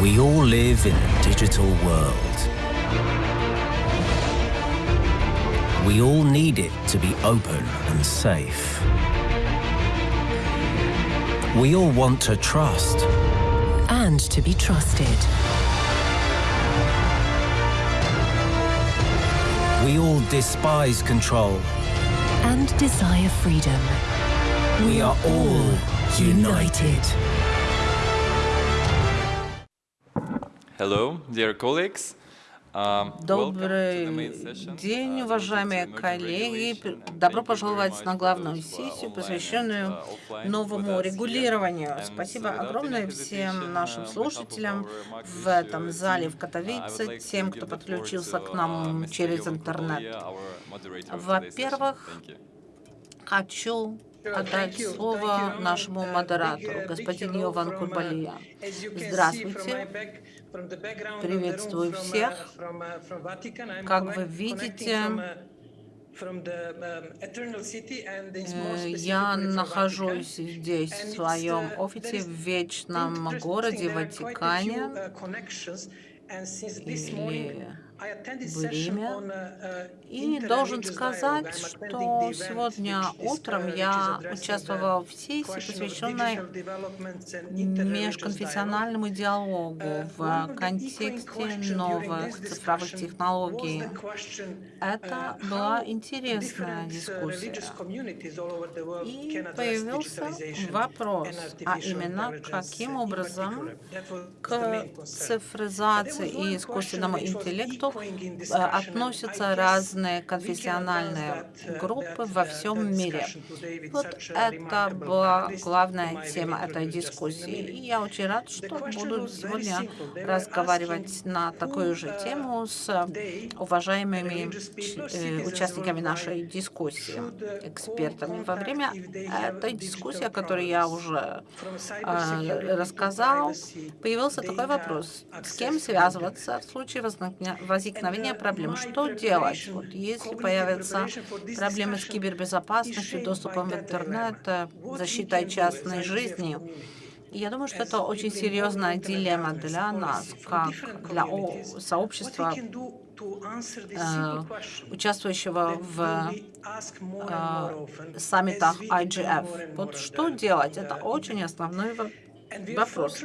We all live in a digital world. We all need it to be open and safe. We all want to trust. and to be trusted. We all despise control. and desire freedom. We are all united. Hello, dear colleagues. Um, Добрый день, uh, уважаемые коллеги. Добро пожаловать на главную сессию, посвященную uh, новому регулированию. Спасибо огромное всем нашим uh, слушателям в этом uh, зале в uh, Катовице, тем, кто подключился к uh, нам через интернет. Во-первых. Хочу отдать слово нашему модератору, господину Йован Курбалия. Здравствуйте. Приветствую всех. Как вы видите, э, я нахожусь здесь, в своем офисе, в вечном городе Ватикане, или в Риме. И должен сказать, что сегодня утром я участвовал в сессии, посвященной межконфессиональному диалогу в контексте новых цифровых технологий. Это была интересная дискуссия. И появился вопрос, а именно, каким образом к цифризации и искусственному интеллекту э, относятся разные конфессиональные группы во всем мире. Вот это была главная тема этой дискуссии. И я очень рад, что буду сегодня разговаривать на такую же тему с уважаемыми э, участниками нашей дискуссии, экспертами. Во время этой дискуссии, о которой я уже э, рассказал, появился такой вопрос. С кем связываться в случае возникновения возникновения проблем? Что делать, вот, если появятся проблемы с кибербезопасностью, доступом в интернет, э, защитой частной жизни? Я думаю, что это очень серьезная дилемма для нас, как для сообщества, э, участвующего в э, саммитах IGF. Вот что делать? Это очень основной вопрос.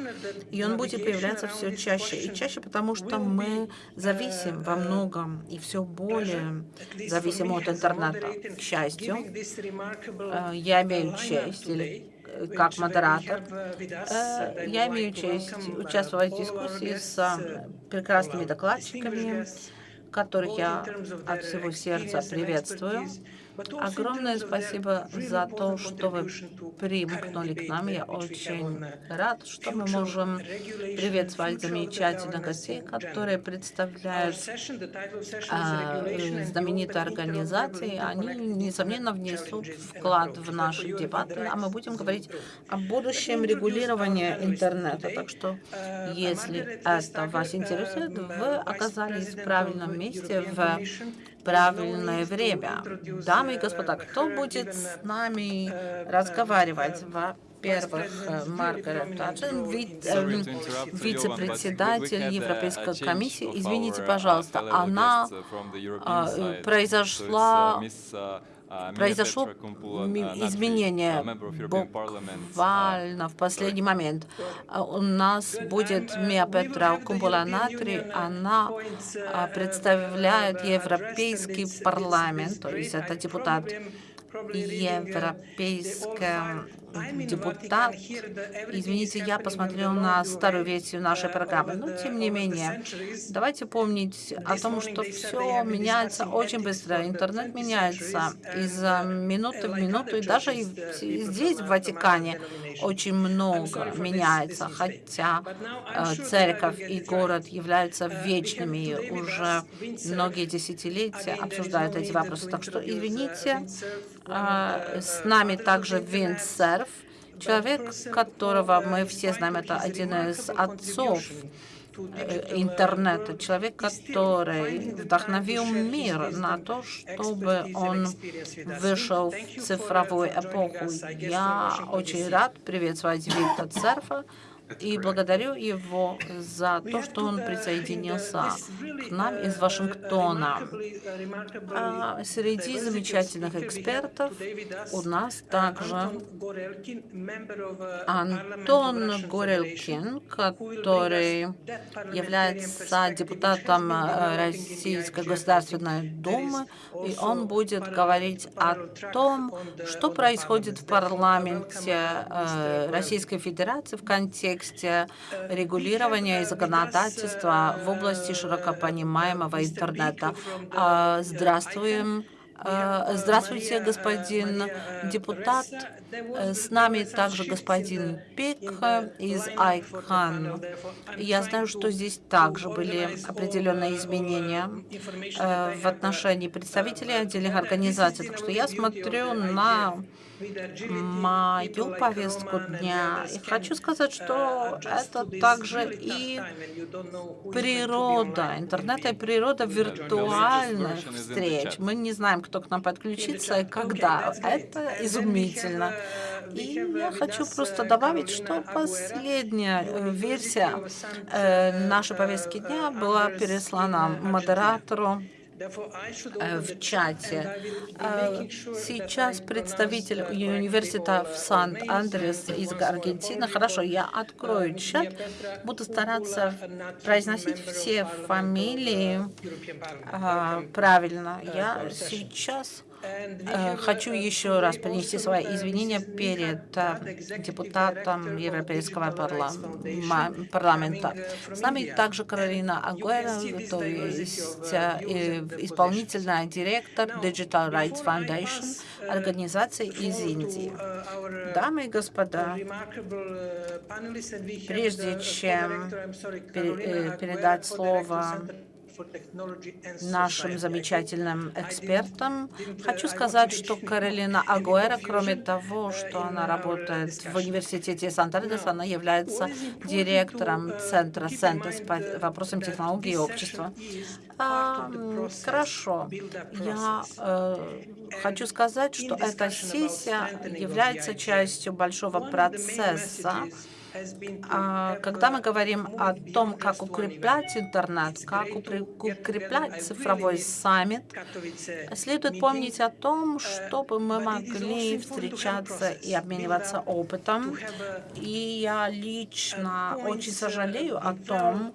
И он будет появляться все чаще и чаще, потому что мы зависим во многом и все более зависим от интернета. К счастью, э, я имею честь, или э, как модератор, э, я имею честь участвовать в дискуссии с прекрасными докладчиками, которых я от всего сердца приветствую. Огромное спасибо за то, что вы примкнули к нам. Я очень рад, что мы можем приветствовать замечательных гостей, которые представляют а, знаменитые организации. Они, несомненно, внесут вклад в наши дебаты, а мы будем говорить о будущем регулирования интернета. Так что, если это вас интересует, вы оказались в правильном месте в правильное время. Дамы и господа, кто будет с нами разговаривать? Во-первых, э, Маргарет Таджин, эм, вице-председатель Европейской комиссии. Извините, пожалуйста, она а, э, произошла произошло ми- изменение буквально в последний момент. А У нас будет Мия Петра Кумпула-Натри, она а, представляет Европейский парламент, то есть это депутат европейская депутат. Извините, я посмотрел на старую версию нашей программы, но тем не менее, давайте помнить о том, что все меняется очень быстро. Интернет меняется из минуты в минуту, и даже и здесь, в Ватикане, очень много меняется, хотя э, церковь и город являются вечными, и уже многие десятилетия обсуждают эти вопросы. Так что, извините, э, с нами также Винс Серф, человек, которого мы все знаем, это один из отцов э, интернета, человек, который вдохновил мир на то, чтобы он вышел в цифровую эпоху. Я очень рад приветствовать Виктора Церфа. И благодарю его за то, что он присоединился к нам из Вашингтона. А среди замечательных экспертов у нас также Антон Горелкин, который является депутатом э, Российской Государственной Думы, и он будет говорить о том, что происходит в парламенте э, Российской Федерации в контексте регулирования и законодательства в области широкопонимаемого интернета. А, здравствуем. А, здравствуйте, господин депутат. С нами также господин Пик из ICANN. Я знаю, что здесь также были определенные изменения э, в отношении представителей отдельных организаций. Так что я смотрю на мою повестку дня. И хочу сказать, что это также и природа, интернет и природа виртуальных встреч. Мы не знаем, кто к нам подключится и когда. Это изумительно. И я хочу просто добавить, что последняя э, версия э, нашей повестки дня была переслана модератору в чате. Э, сейчас представитель университета в Сан-Андрес из Аргентины. Хорошо, я открою чат, буду стараться произносить все фамилии а, правильно. Я сейчас Э, хочу еще раз принести свои извинения перед э, депутатом Европейского парламента. С нами также Каролина Агуэра, то есть э, исполнительный директор Digital Rights Foundation, организации из Индии. Дамы и господа, прежде чем передать слово нашим замечательным экспертам. Хочу сказать, что Каролина Агуэра, кроме того, что она работает в университете Санта-Андреас, она является директором Центра Центра по вопросам технологий и общества. А, хорошо. Я э, хочу сказать, что эта сессия является частью большого процесса, когда мы говорим о том, как укреплять интернет, как укреплять цифровой саммит, следует помнить о том, чтобы мы могли встречаться и обмениваться опытом. И я лично очень сожалею о том,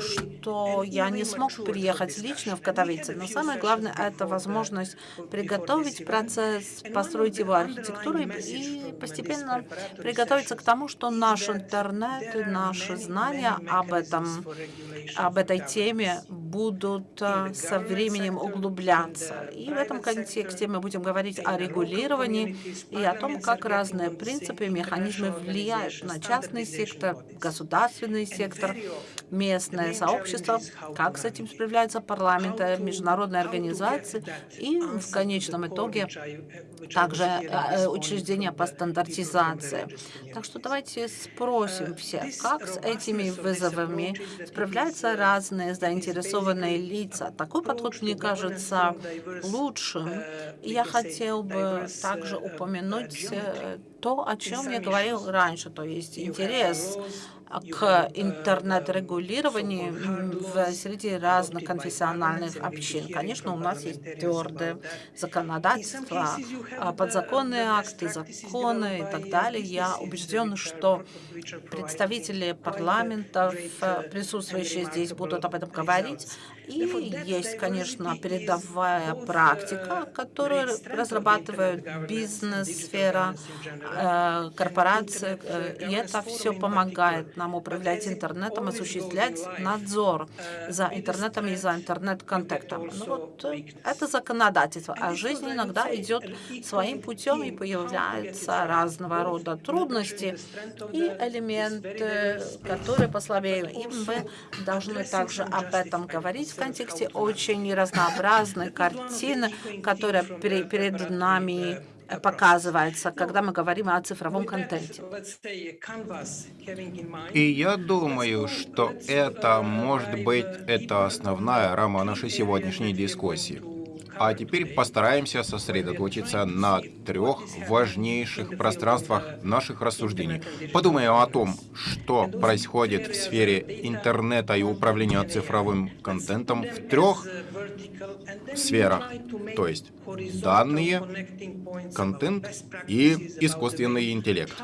что я не смог приехать лично в Катовице. Но самое главное — это возможность приготовить процесс, построить его архитектуру и постепенно приготовиться к тому, что наш наш интернет и наши знания об этом, об этой теме будут э, со временем углубляться. И в этом контексте мы будем говорить о регулировании и о том, как разные принципы и механизмы влияют на частный сектор, государственный сектор, местное сообщество, как с этим справляются парламенты, международные организации и в конечном итоге также э, учреждения по стандартизации. Так что давайте спросим всех, как с этими вызовами справляются разные заинтересованные лица. Такой подход, мне кажется, лучшим. И я хотел бы также упомянуть э, то, о чем я говорил раньше, то есть интерес к интернет-регулированию в среди разных конфессиональных общин. Конечно, у нас есть твердое законодательство, а, подзаконные акты, законы и так далее. Я убежден, что представители парламентов, присутствующие здесь, будут об этом говорить. И есть, конечно, передовая практика, которую разрабатывают бизнес-сфера, э, корпорации, э, и это все помогает нам управлять интернетом, осуществлять надзор за интернетом и за интернет-контактом. Ну, вот э, это законодательство, а жизнь иногда идет своим путем и появляются разного рода трудности и элементы, которые послабее. И мы должны также об этом говорить контексте очень разнообразной картины, которая перед нами показывается, когда мы говорим о цифровом контенте. И я думаю, что это, может быть, это основная рама нашей сегодняшней дискуссии. А теперь постараемся сосредоточиться на трех важнейших пространствах наших рассуждений. Подумаем о том, что происходит в сфере интернета и управления цифровым контентом в трех сферах, то есть данные, контент и искусственный интеллект.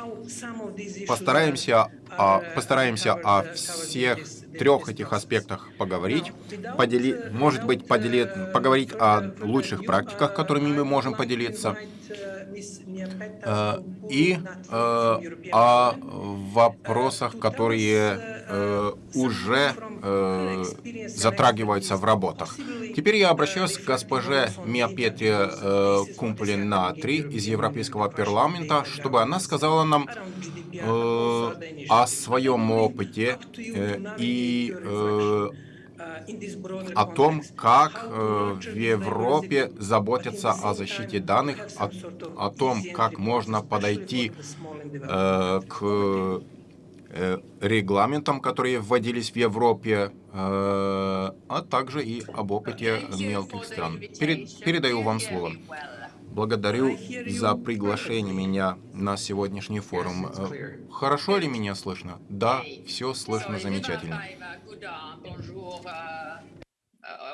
Постараемся, о, постараемся о всех трех этих аспектах поговорить, подели, может быть, подели, поговорить о лучших практиках, которыми мы можем поделиться, и э, о вопросах, которые э, уже затрагиваются в работах. Теперь я обращаюсь к госпоже Миапете Кумпулин Натри из Европейского парламента, чтобы она сказала нам о своем опыте и о том, как э, в Европе заботятся о защите данных, о, о том, как можно подойти э, к э, регламентам, которые вводились в Европе, а также и об опыте мелких стран. Перед, передаю вам слово. Благодарю за приглашение меня на сегодняшний форум. Хорошо ли меня слышно? Да, все слышно замечательно.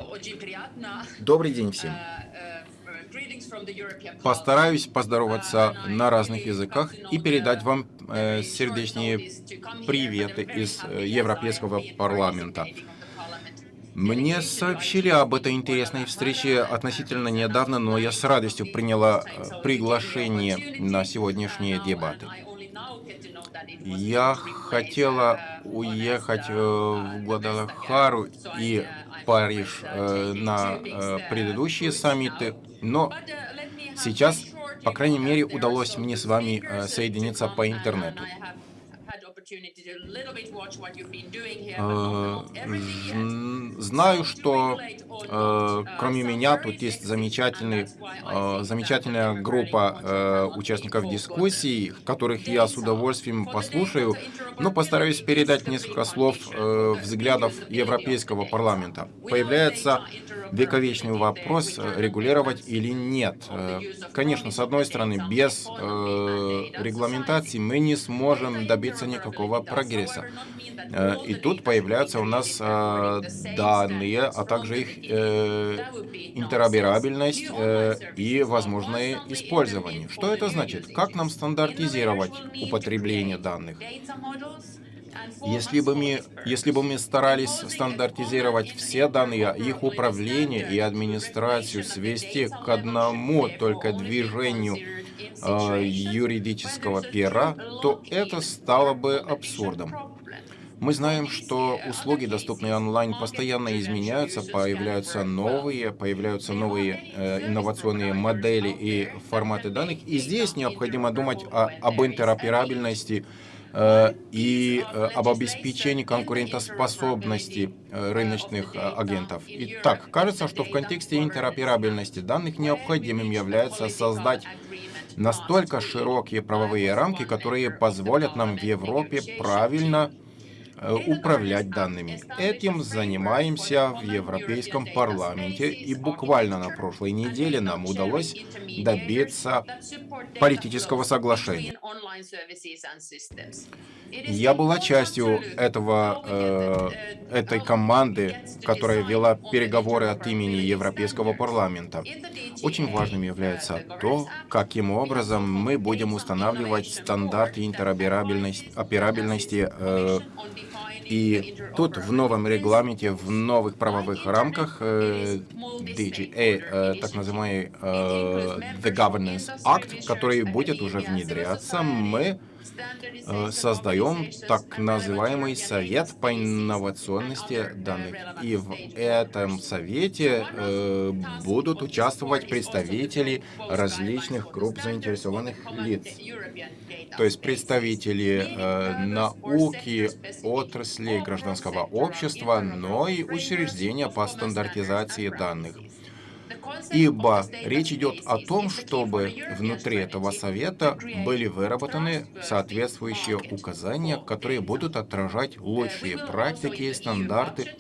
Очень приятно. Добрый день всем. Постараюсь поздороваться на разных языках и передать вам э, сердечные приветы из э, Европейского парламента. Мне сообщили об этой интересной встрече относительно недавно, но я с радостью приняла э, приглашение на сегодняшние дебаты. Я хотела уехать э, в Гвадалахару и Париж э, на предыдущие саммиты, но сейчас, по крайней мере, удалось мне с вами соединиться по интернету. Знаю, что э, кроме меня тут есть замечательный, э, замечательная группа э, участников дискуссий, которых я с удовольствием послушаю, но постараюсь передать несколько слов э, взглядов Европейского парламента. Появляется вековечный вопрос, э, регулировать или нет. Э, конечно, с одной стороны, без э, регламентации мы не сможем добиться никакого прогресса. Э, и тут появляются у нас э, данные, а также их э, интероперабельность и возможное использование. Что это значит? Как нам стандартизировать употребление данных? Если бы, мы, если бы мы старались стандартизировать все данные, их управление и администрацию свести к одному только движению э, юридического пера, то это стало бы абсурдом. Мы знаем, что услуги, доступные онлайн, постоянно изменяются, появляются новые, появляются новые э, инновационные модели и форматы данных. И здесь необходимо думать о, об интероперабельности э, и э, об обеспечении конкурентоспособности э, рыночных э, агентов. Итак, кажется, что в контексте интероперабельности данных необходимым является создать настолько широкие правовые рамки, которые позволят нам в Европе правильно Э, управлять данными. Этим занимаемся в Европейском парламенте, и буквально на прошлой неделе нам удалось добиться политического соглашения. Я была частью этого, э, этой команды, которая вела переговоры от имени Европейского парламента. Очень важным является то, каким образом мы будем устанавливать стандарты интероперабельности э, и тут в новом регламенте, в новых правовых рамках э, DGA, э, так называемый э, The Governance Act, который будет уже внедряться, мы создаем так называемый Совет по инновационности данных. И в этом совете э, будут участвовать представители различных групп заинтересованных лиц. То есть представители э, науки, отрасли гражданского общества, но и учреждения по стандартизации данных. Ибо речь идет о том, чтобы внутри этого совета были выработаны соответствующие указания, которые будут отражать лучшие практики и стандарты,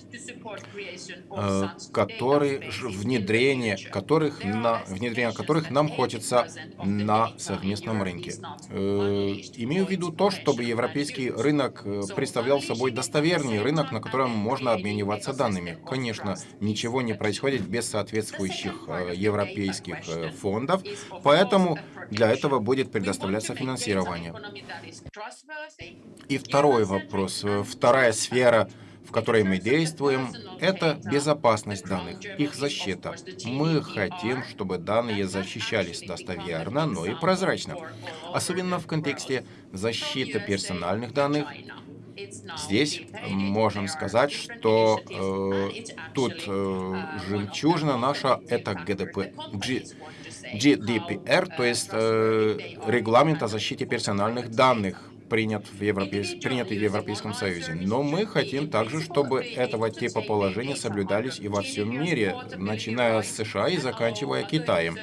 э, которые внедрение которых на внедрение которых нам хочется на совместном рынке. Э, имею в виду то, чтобы европейский рынок э, представлял собой достоверный рынок, на котором можно обмениваться данными. Конечно, ничего не происходит без соответствующих европейских э, фондов, поэтому для этого будет предоставляться финансирование. И второй вопрос, э, вторая сфера в которой мы действуем, это безопасность данных, их защита. Мы хотим, чтобы данные защищались достоверно, но и прозрачно. Особенно в контексте защиты персональных данных Здесь можем сказать, что э, тут э, жемчужина наша — это ГДП, G, GDPR, то есть э, регламент о защите персональных данных принят в Европейс... принятый в Европейском Союзе. Но мы хотим также, чтобы этого типа положения соблюдались и во всем мире, начиная с США и заканчивая Китаем.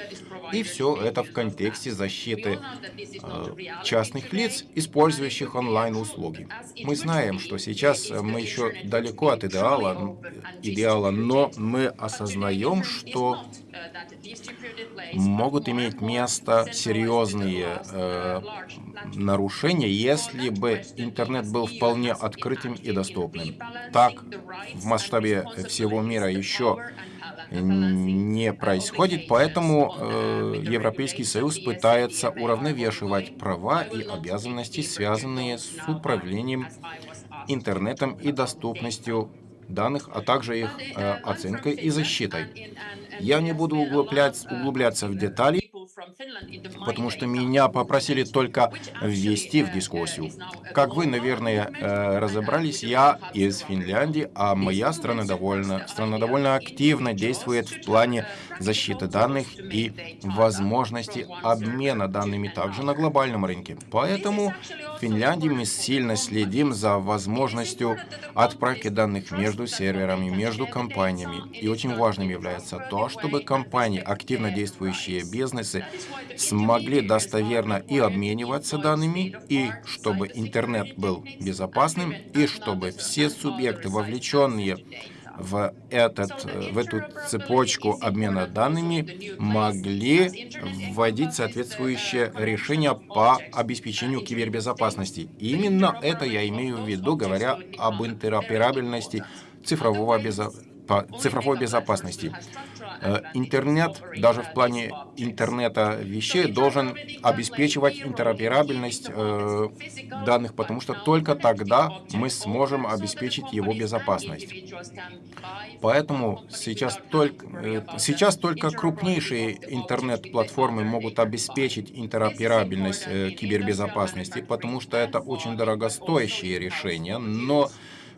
И все это в контексте защиты э, частных лиц, использующих онлайн-услуги. Мы знаем, что сейчас мы еще далеко от идеала, идеала, но мы осознаем, что могут иметь место серьезные э, нарушения, если бы интернет был вполне открытым и доступным. Так, в масштабе всего мира еще не происходит, поэтому э, Европейский Союз пытается уравновешивать права и обязанности, связанные с управлением интернетом и доступностью данных, а также их э, оценкой и защитой. Я не буду углубляться в детали, потому что меня попросили только ввести в дискуссию. Как вы, наверное, э, разобрались, я из Финляндии, а моя страна довольно, страна довольно активно действует в плане защиты данных и возможности обмена данными также на глобальном рынке. Поэтому в Финляндии мы сильно следим за возможностью отправки данных между серверами, между компаниями. И очень важным является то, чтобы компании, активно действующие бизнесы, смогли достоверно и обмениваться данными, и чтобы интернет был безопасным, и чтобы все субъекты, вовлеченные в, этот, в эту цепочку обмена данными могли вводить соответствующее решение по обеспечению кибербезопасности. И именно это я имею в виду, говоря об интероперабельности цифрового безо... цифровой безопасности. Э, интернет, даже в плане интернета вещей, должен обеспечивать интероперабельность э, данных, потому что только тогда мы сможем обеспечить его безопасность. Поэтому сейчас только, э, сейчас только крупнейшие интернет-платформы могут обеспечить интероперабельность кибербезопасности, потому что это очень дорогостоящие решения, но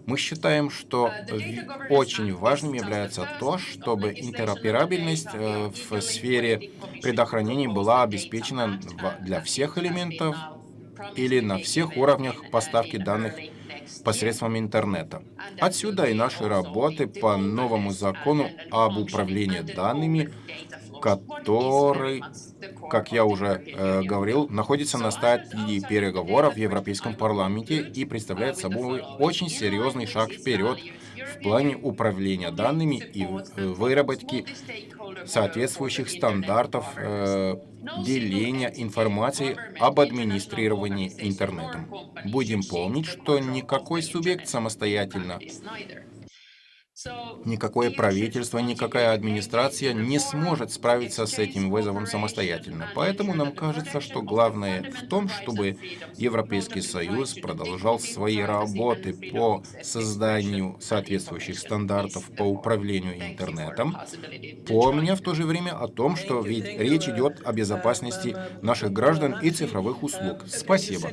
мы считаем, что очень важным является то, чтобы интероперабельность э, в сфере предохранения была обеспечена для всех элементов или на всех уровнях поставки данных посредством интернета. Отсюда и наши работы по новому закону об управлении данными, который, как я уже э, говорил, находится на стадии переговоров в Европейском парламенте и представляет собой очень серьезный шаг вперед в плане управления данными и э, выработки соответствующих стандартов э, деления информации об администрировании интернетом. Будем помнить, что никакой субъект самостоятельно Никакое правительство, никакая администрация не сможет справиться с этим вызовом самостоятельно. Поэтому нам кажется, что главное в том, чтобы Европейский Союз продолжал свои работы по созданию соответствующих стандартов по управлению интернетом, помня в то же время о том, что ведь речь идет о безопасности наших граждан и цифровых услуг. Спасибо.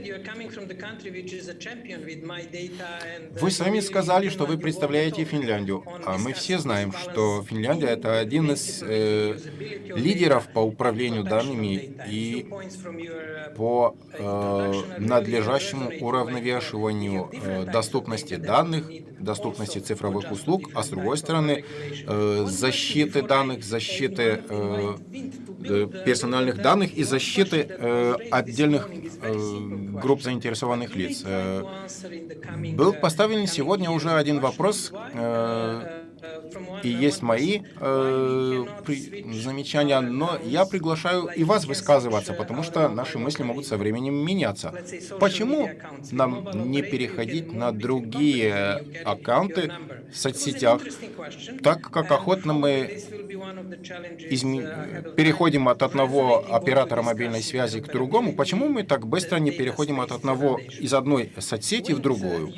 Вы сами сказали, что вы представляете Финляндию. А мы все знаем, что Финляндия — это один из э, лидеров по управлению данными и по э, надлежащему уравновешиванию э, доступности данных, доступности цифровых услуг, а с другой стороны, э, защиты данных, защиты э персональных данных и защиты э, отдельных э, групп заинтересованных лиц. Э, был поставлен сегодня уже один вопрос, э, и есть мои э, при, замечания, но я приглашаю и вас высказываться, потому что наши мысли могут со временем меняться. Почему нам не переходить на другие аккаунты в соцсетях, так как охотно мы изме... переходим от одного оператора мобильной связи к другому, почему мы так быстро не переходим от одного из одной соцсети в другую?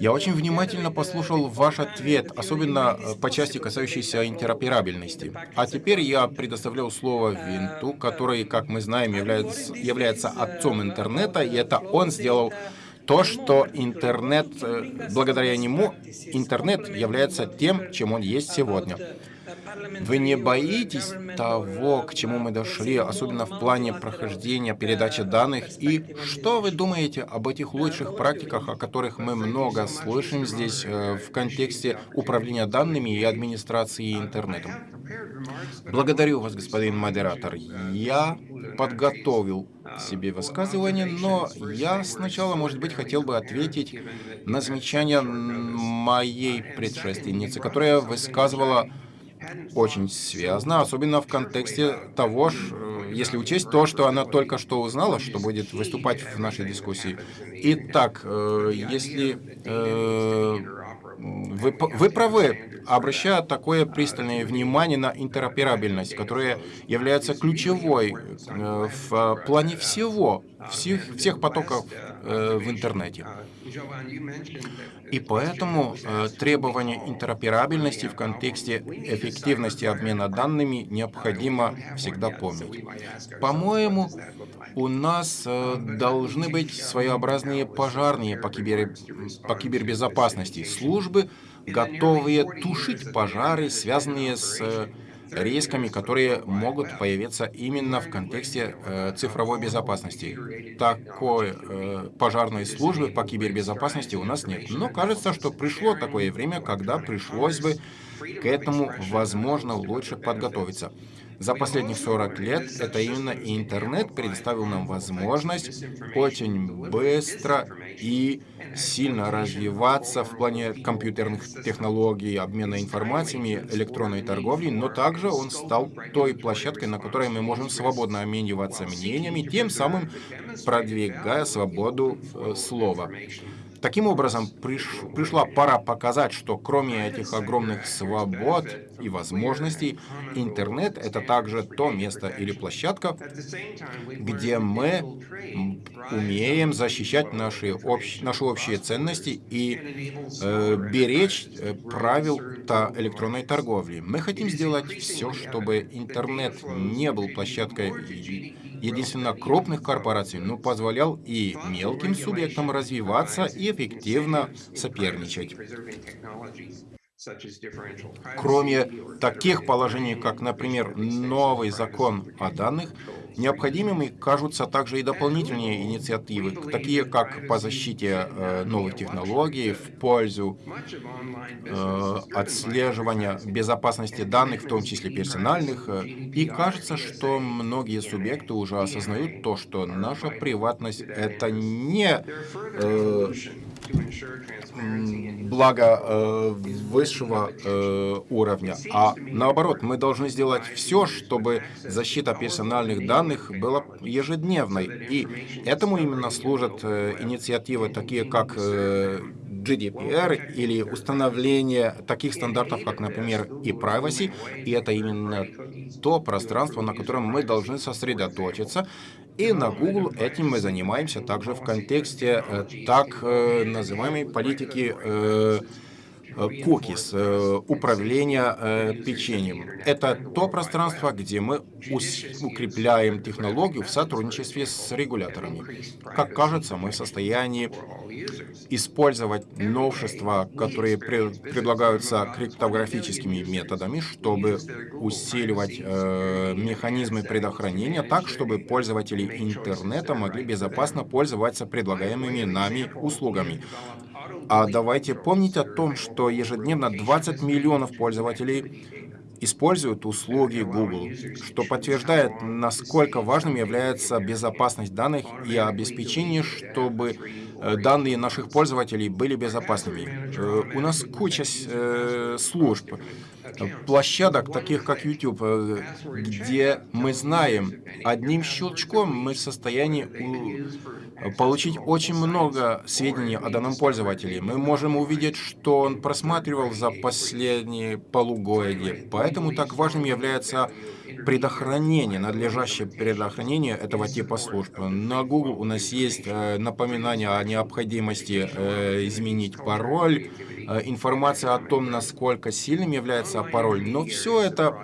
Я очень внимательно послушал ваш ответ, особенно э, по части, касающейся интероперабельности. А теперь я предоставляю слово Винту, который, как мы знаем, является, является отцом интернета, и это он сделал то, что интернет, э, благодаря нему, интернет является тем, чем он есть сегодня. Вы не боитесь того, к чему мы дошли, особенно в плане прохождения передачи данных? И что вы думаете об этих лучших практиках, о которых мы много слышим здесь э, в контексте управления данными и администрации интернетом? Благодарю вас, господин модератор. Я подготовил себе высказывание, но я сначала, может быть, хотел бы ответить на замечание моей предшественницы, которая высказывала очень связано, особенно в контексте того, э, если учесть то, что она только что узнала, что будет выступать в нашей дискуссии. Итак, э, если э, вы, вы правы, обращая такое пристальное внимание на интероперабельность, которая является ключевой в плане всего, всех, всех потоков в интернете. И поэтому э, требование интероперабельности в контексте эффективности обмена данными необходимо всегда помнить. По-моему, у нас э, должны быть своеобразные пожарные по, кибер... по кибербезопасности службы, готовые тушить пожары, связанные с э, рисками, которые могут появиться именно в контексте э, цифровой безопасности. Такой э, пожарной службы по кибербезопасности у нас нет. Но кажется, что пришло такое время, когда пришлось бы к этому, возможно, лучше подготовиться. За последних 40 лет это именно интернет предоставил нам возможность очень быстро и сильно развиваться в плане компьютерных технологий, обмена информациями, электронной торговли, но также он стал той площадкой, на которой мы можем свободно обмениваться мнениями, тем самым продвигая свободу э, слова. Таким образом, приш, пришла пора показать, что кроме этих огромных свобод и возможностей, интернет — это также то место или площадка, где мы умеем защищать наши, общ, наши общие ценности и э, беречь э, правил -то электронной торговли. Мы хотим сделать все, чтобы интернет не был площадкой единственно крупных корпораций, но позволял и мелким субъектам развиваться и эффективно соперничать. Кроме таких положений, как, например, новый закон о данных, Необходимыми кажутся также и дополнительные инициативы, такие как по защите э, новых технологий в пользу э, отслеживания безопасности данных, в том числе персональных. И кажется, что многие субъекты уже осознают то, что наша приватность — это не э, благо э, высшего э, уровня, а наоборот, мы должны сделать все, чтобы защита персональных данных была ежедневной. И этому именно служат э, инициативы, такие как э, GDPR или установление таких стандартов, как, например, и privacy, и это именно то пространство, на котором мы должны сосредоточиться, и на Google этим мы занимаемся также в контексте э, так э, называемой политики э, cookies, э, управление э, печеньем. Это то пространство, где мы укрепляем технологию в сотрудничестве с регуляторами. Как кажется, мы в состоянии использовать новшества, которые предлагаются криптографическими методами, чтобы усиливать механизмы предохранения так, чтобы пользователи интернета могли безопасно пользоваться предлагаемыми нами услугами. А давайте помнить о том, что ежедневно 20 миллионов пользователей используют услуги Google, что подтверждает, насколько важным является безопасность данных и обеспечение, чтобы данные наших пользователей были безопасными. Э, у нас куча э, служб, площадок, таких как YouTube, э, где мы знаем, одним щелчком мы в состоянии получить очень много сведений о данном пользователе. Мы можем увидеть, что он просматривал за последние полугодия. Поэтому так важным является предохранение, надлежащее предохранение этого типа служб. На Google у нас есть э, напоминание о необходимости э, изменить пароль, э, информация о том, насколько сильным является пароль. Но все это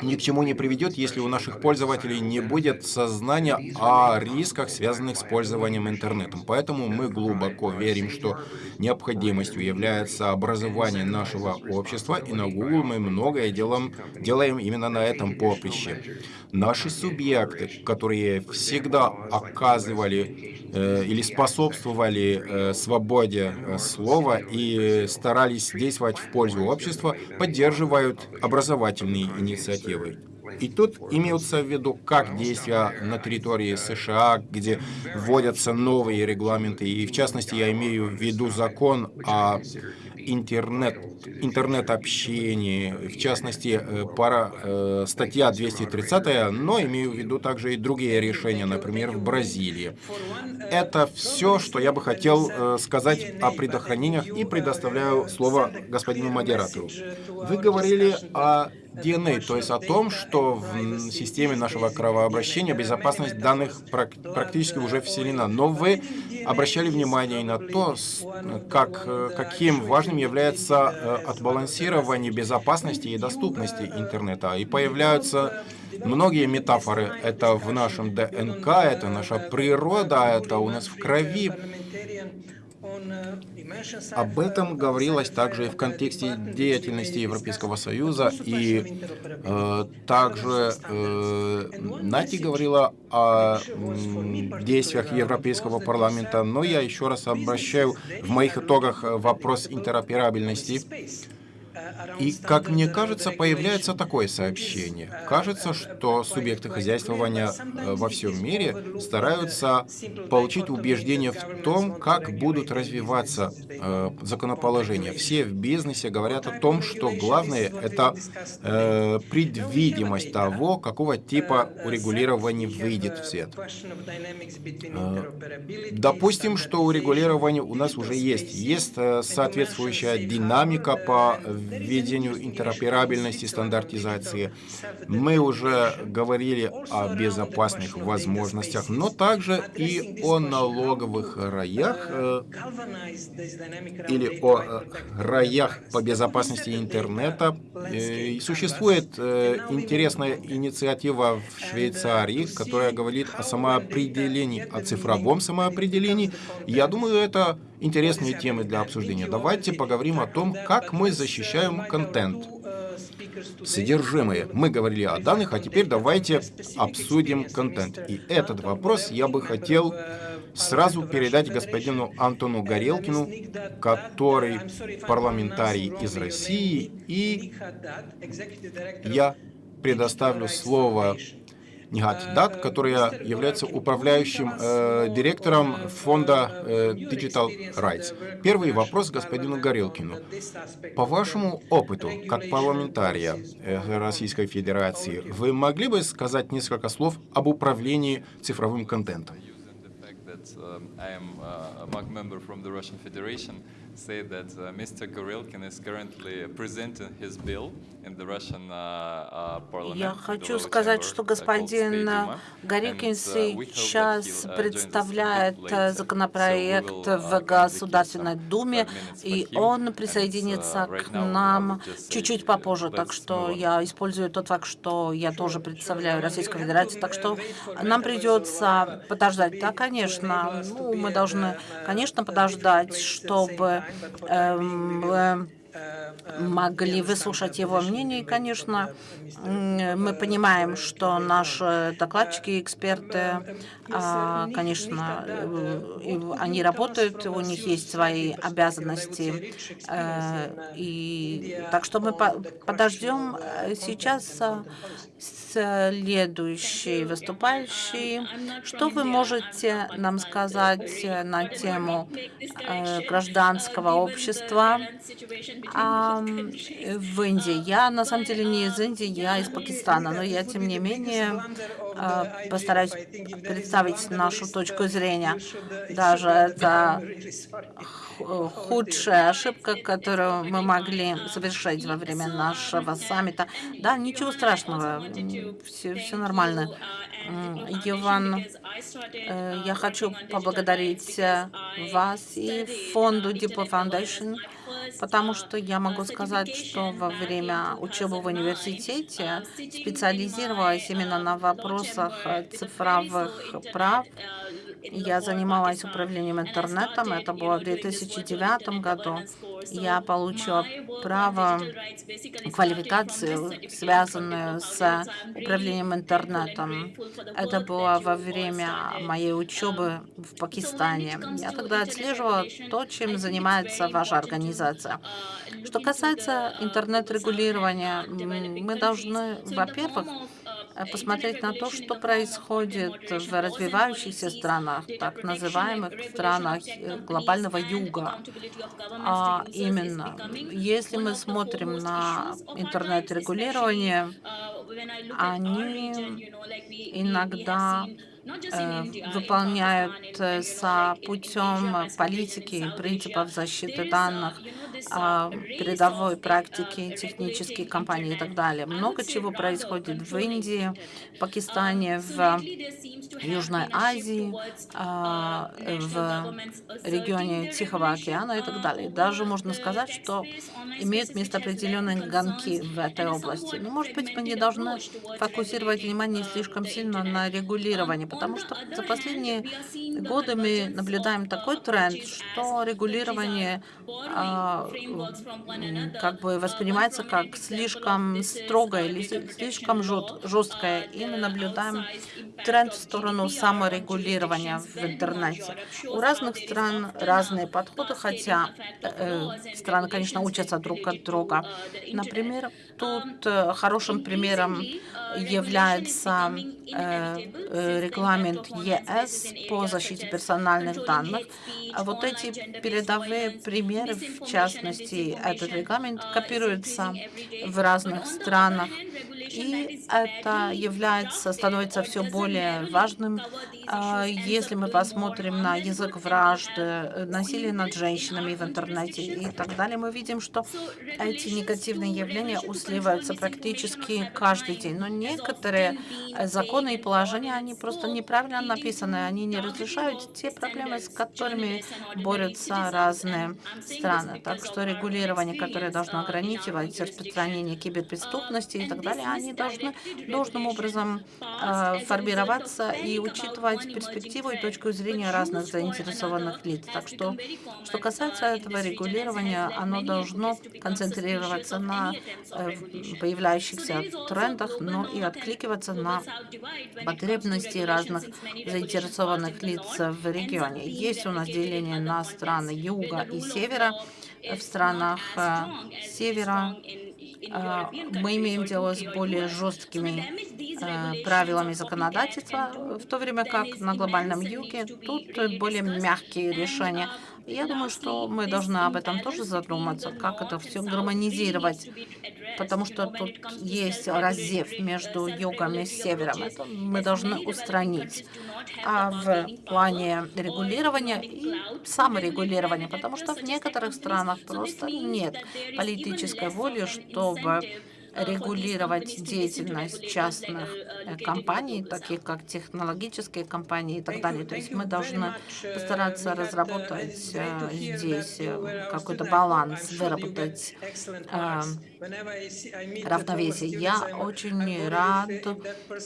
ни к чему не приведет, если у наших пользователей не будет сознания о рисках, связанных с пользованием интернетом. Поэтому мы глубоко верим, что необходимостью является образование нашего общества, и на Google мы многое делаем, делаем именно на этом поприще. Наши субъекты, которые всегда оказывали э, или способствовали э, свободе э, слова и старались действовать в пользу общества, поддерживают образовательные инициативы. И тут имеются в виду как действия на территории США, где вводятся новые регламенты, и в частности я имею в виду закон о интернет, интернет-общении, в частности, э, пара, э, статья 230, но имею в виду также и другие решения, например, в Бразилии. Это все, что я бы хотел э, сказать о предохранениях и предоставляю слово господину модератору. Вы говорили о DNA, то есть о том, что в системе нашего кровообращения безопасность данных практически уже вселена. Но вы обращали внимание и на то, как, каким важным является э, отбалансирование безопасности и доступности интернета. И появляются многие метафоры. Это в нашем ДНК, это наша природа, это у нас в крови. Об этом говорилось также и в контексте деятельности Европейского Союза, и э, также э, Нати говорила о э, действиях Европейского парламента, но я еще раз обращаю в моих итогах вопрос интероперабельности и, как мне кажется, появляется такое сообщение. Кажется, что субъекты хозяйствования э, во всем мире стараются получить убеждение в том, как будут развиваться э, законоположения. Все в бизнесе говорят о том, что главное — это э, предвидимость того, какого типа урегулирования выйдет в свет. Э, допустим, что урегулирование у нас уже есть. Есть э, соответствующая динамика по введению интероперабельности, стандартизации. Мы уже говорили о безопасных возможностях, но также и о налоговых раях э, или о э, раях по безопасности интернета. Э, существует интересная инициатива в Швейцарии, которая говорит о самоопределении, о цифровом самоопределении. Я думаю, это интересные темы для обсуждения. Давайте поговорим о том, как мы защищаем контент. Содержимое. Мы говорили о данных, а теперь давайте обсудим контент. И этот вопрос я бы хотел сразу передать господину Антону Горелкину, который парламентарий из России, и я предоставлю слово Нигат Дат, которая является управляющим э, директором фонда э, Digital Rights. Первый вопрос господину Горелкину. По вашему опыту, как парламентария э, Российской Федерации, вы могли бы сказать несколько слов об управлении цифровым контентом? Say that uh, Mr. Gorilkin is currently presenting his bill in the Russian uh, uh, parliament. Я хочу сказать, что господин that сейчас представляет законопроект в Государственной Думе, и он присоединится к нам чуть-чуть попозже. Так что я использую тот факт, что я тоже представляю Российскую Федерацию, так что нам придется подождать. Да, конечно, ну, мы должны, конечно, подождать, чтобы эм, э, могли выслушать его мнение. И, конечно, мы понимаем, что наши докладчики, эксперты, а, конечно, э, они работают, у них есть свои обязанности. э, И так что мы по- подождем сейчас следующий выступающий. Что вы можете нам сказать э, на тему э, гражданского общества в Индии? Я на самом деле не из Индии, я из Пакистана, но я тем не менее э, постараюсь представить нашу точку зрения. Даже это худшая ошибка, которую мы могли совершить во время нашего саммита. Да, ничего страшного, все, все нормально. Иван, э, я хочу поблагодарить э, вас и фонду Diplo Foundation, потому что я могу сказать, что во время учебы в университете специализировалась именно на вопросах цифровых прав. Я занималась управлением интернетом, это было в 2009 году. Я получила право, квалификацию, связанную с управлением интернетом. Это было во время моей учебы в Пакистане. Я тогда отслеживала то, чем занимается ваша организация. Что касается интернет-регулирования, мы должны, во-первых, посмотреть на то, что происходит в развивающихся странах, так называемых странах э, глобального юга. А именно, если мы смотрим на интернет-регулирование, они иногда э, выполняют э, со путем политики и принципов защиты данных, передовой практики, технические компании и так далее. Много чего происходит в Индии, Пакистане, в Южной Азии, а, в регионе Тихого океана и так далее. Даже можно сказать, что имеют место определенные гонки в этой области. Но, может быть, мы не должны фокусировать внимание слишком сильно на регулировании, потому что за последние годы мы наблюдаем такой тренд, что регулирование а, как бы воспринимается как слишком строгое или слишком жесткое, и мы наблюдаем тренд в сторону саморегулирования в интернете. У разных стран разные подходы, хотя э, страны, конечно, учатся друг от друга. Например, тут э, хорошим примером является э, э, регламент ЕС по защите персональных данных. А вот эти передовые примеры, в частности, этот регламент копируется в разных странах, и это является, становится все более важным, а, если мы посмотрим на язык вражды, насилие над женщинами в интернете и так далее, мы видим, что эти негативные явления усиливаются практически каждый день. Но некоторые э, законы и положения, они просто неправильно написаны, они не разрешают те проблемы, с которыми борются разные страны. Так что регулирование, которое должно ограничивать распространение киберпреступности и так далее, они должны должным образом э, формироваться и учитывать перспективу и точку зрения разных заинтересованных лиц. Так что, что касается этого регулирования, оно должно концентрироваться на э, появляющихся трендах, но и откликиваться на потребности разных заинтересованных лиц в регионе. Есть у нас деление на страны юга и севера. В странах э, севера э, мы имеем дело с более жесткими э, правилами законодательства, в то время как на глобальном юге тут более мягкие решения. Я думаю, что мы должны об этом тоже задуматься, как это все гармонизировать, потому что тут есть разрыв между югом и севером. Это мы должны устранить. А в плане регулирования и саморегулирования, потому что в некоторых странах просто нет политической воли, чтобы регулировать деятельность частных э, компаний, таких как технологические компании и так далее. То есть мы должны постараться разработать э, здесь э, какой-то баланс, выработать равновесие. Я очень рад,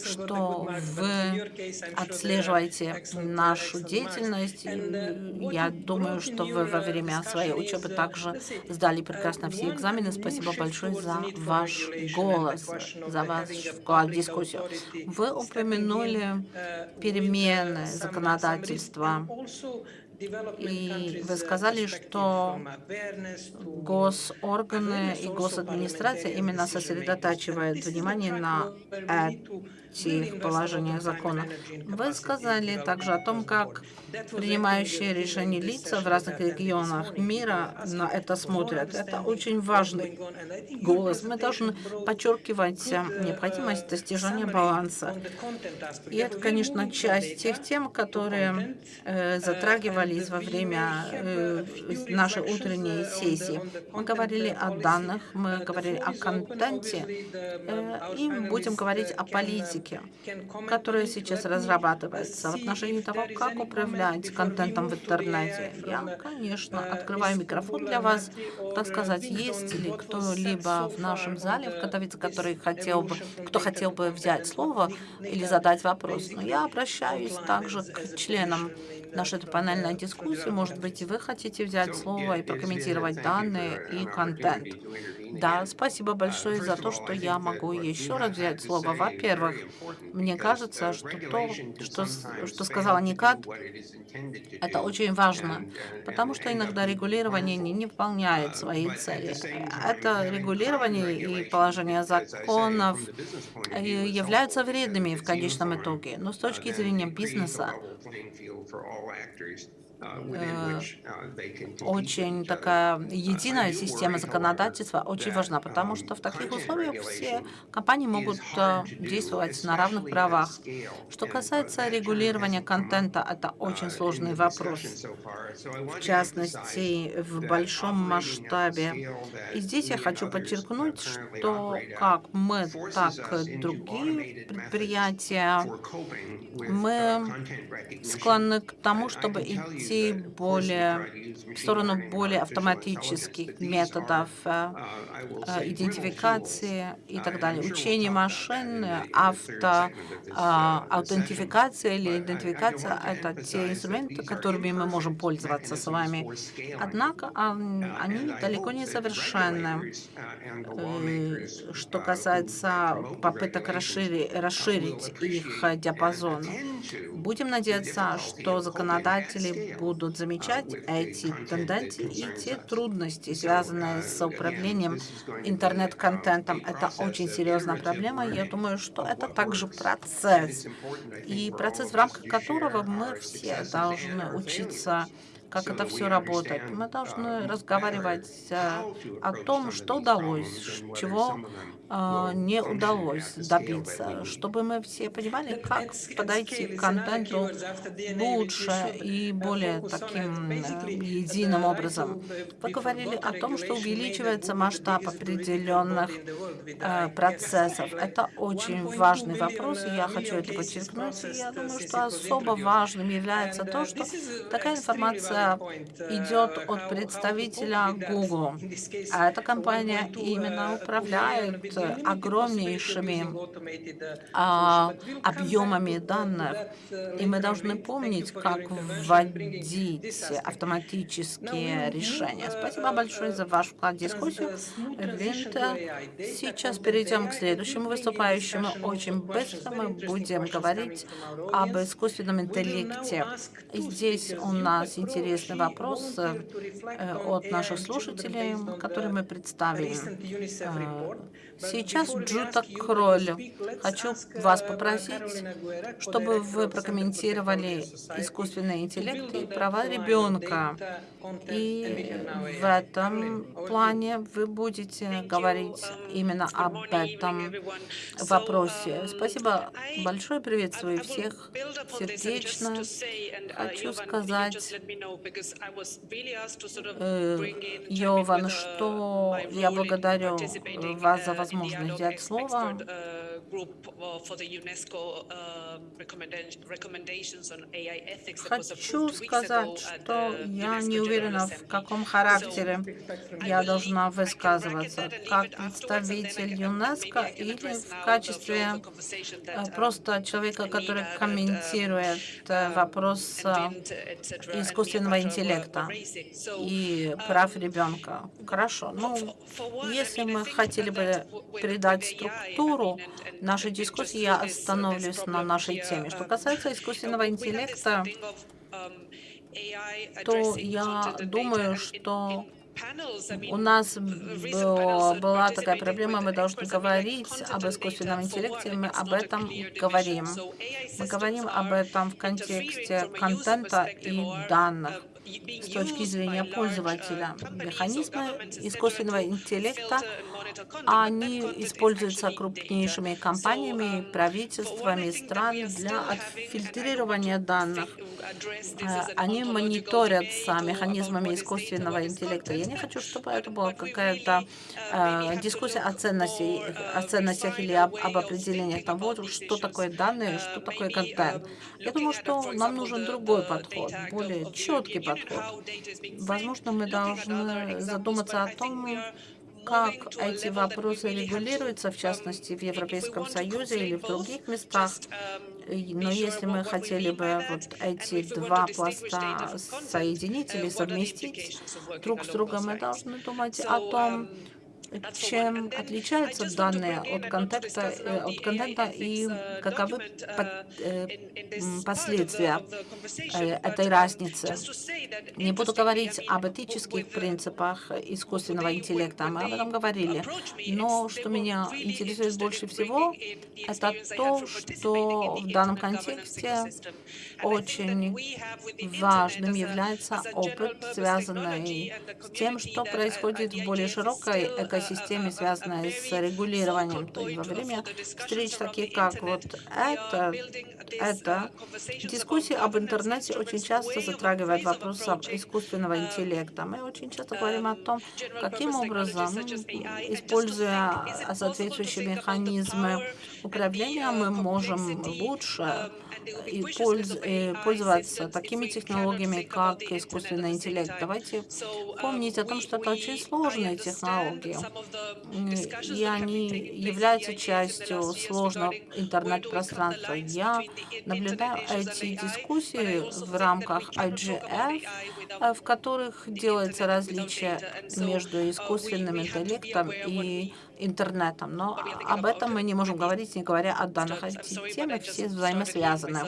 что вы отслеживаете нашу деятельность. Я думаю, что вы во время своей учебы также сдали прекрасно все экзамены. Спасибо большое за ваш голос, за ваш вклад в дискуссию. Вы упомянули перемены законодательства и вы сказали, что госорганы и госадминистрация именно сосредотачивают внимание на этих положениях закона. Вы сказали также о том, как принимающие решения лица в разных регионах мира на это смотрят. Это очень важный голос. Мы должны подчеркивать необходимость достижения баланса. И это, конечно, часть тех тем, которые э, затрагивались во время э, нашей утренней сессии. Мы говорили о данных, мы говорили о контенте, э, и будем говорить о политике политики, которая сейчас разрабатывается в отношении того, как управлять контентом в интернете. Я, конечно, открываю микрофон для вас, так сказать, есть ли кто-либо в нашем зале в Катовице, который хотел бы, кто хотел бы взять слово или задать вопрос. Но я обращаюсь также к членам нашей панельной дискуссии. Может быть, и вы хотите взять слово и прокомментировать данные и контент. Да, спасибо большое за то, что я могу еще раз взять слово. Во-первых, мне кажется, что то, что, что сказала Никат, это очень важно, потому что иногда регулирование не, не выполняет свои цели. Это регулирование и положение законов э, являются вредными в конечном итоге. Но с точки зрения бизнеса, Э, очень такая единая система законодательства очень важна, потому что в таких условиях все компании могут э, действовать на равных правах. Что касается регулирования контента, это очень сложный вопрос, в частности, в большом масштабе. И здесь я хочу подчеркнуть, что как мы, так и другие предприятия, мы склонны к тому, чтобы идти идти более, в сторону более автоматических методов э, э, идентификации и так далее. Учение машин, авто, э, аутентификация или идентификация — это те инструменты, которыми мы можем пользоваться с вами. Однако они далеко не совершенны. Что касается попыток расширить, расширить их диапазон, будем надеяться, что законодатели будут замечать эти тенденции и те трудности, связанные с управлением интернет-контентом. Это очень серьезная проблема. Я думаю, что это также процесс, и процесс, в рамках которого мы все должны учиться как это все работает. Мы должны разговаривать э, о том, что удалось, чего не удалось добиться, чтобы мы все понимали, как подойти к контенту лучше и более таким э, единым образом. Вы говорили о том, что увеличивается масштаб определенных процессов. Это очень важный вопрос, и я хочу это подчеркнуть. И я думаю, что особо важным является то, что такая информация идет от представителя Google. А эта компания именно управляет огромнейшими а, объемами данных. И мы должны помнить, как вводить автоматические решения. Спасибо большое за ваш вклад в дискуссию. Винта. Сейчас перейдем к следующему выступающему. Очень быстро мы будем говорить об искусственном интеллекте. Здесь у нас вопросы э, от наших слушателей, которые мы представили. Сейчас Джута Кроль. Хочу вас попросить, чтобы вы прокомментировали искусственный интеллект и права ребенка. И в этом плане вы будете говорить именно об этом вопросе. Спасибо большое, приветствую всех сердечно. Хочу сказать, э, Йован, что я благодарю вас за возможность взять слово. Хочу сказать, что я не уверена, в каком характере я должна высказываться, как представитель ЮНЕСКО или в качестве э, просто человека, который комментирует э, вопрос э, искусственного интеллекта и прав ребенка. Хорошо. Ну, если мы хотели бы придать структуру нашей дискуссии, я остановлюсь на нашей теме. Что касается искусственного интеллекта, то я думаю, что у нас была такая проблема, мы должны говорить об искусственном интеллекте, мы об этом говорим. Мы говорим об этом в контексте контента и данных с точки зрения пользователя. Механизмы искусственного интеллекта, они используются крупнейшими компаниями, правительствами стран для отфильтрирования данных. Э, они мониторятся механизмами искусственного интеллекта. Я не хочу, чтобы это была какая-то э, дискуссия о, ценности, о ценностях или об, об определении того, что такое данные, что такое контент. Я думаю, что нам нужен другой подход, более четкий подход. Возможно, мы должны задуматься о том, как эти вопросы регулируются, в частности, в Европейском Союзе или в других местах. Но если мы хотели бы вот эти два пласта соединить или совместить друг с другом, мы должны думать о том, чем отличаются данные от контента, э, от контента и каковы э, последствия э, этой разницы. Не буду говорить об этических принципах искусственного интеллекта, мы об этом говорили, но что меня интересует больше всего, это то, что в данном контексте очень важным является опыт, связанный с тем, что происходит в более широкой экосистеме, связанной с регулированием. То есть во время встреч, таких как вот это, это дискуссии об интернете очень часто затрагивают вопрос искусственного интеллекта. Мы очень часто говорим о том, каким образом, используя соответствующие механизмы управления, мы можем лучше и польз, э, пользоваться такими технологиями, как искусственный интеллект. Давайте помнить о том, что это очень сложные технологии, и они являются частью сложного интернет-пространства. Я наблюдаю эти дискуссии в рамках IGF, э, в которых делается различие между искусственным интеллектом и интернетом. Но об этом мы не можем говорить, не говоря о данных. Эти темы все взаимосвязаны.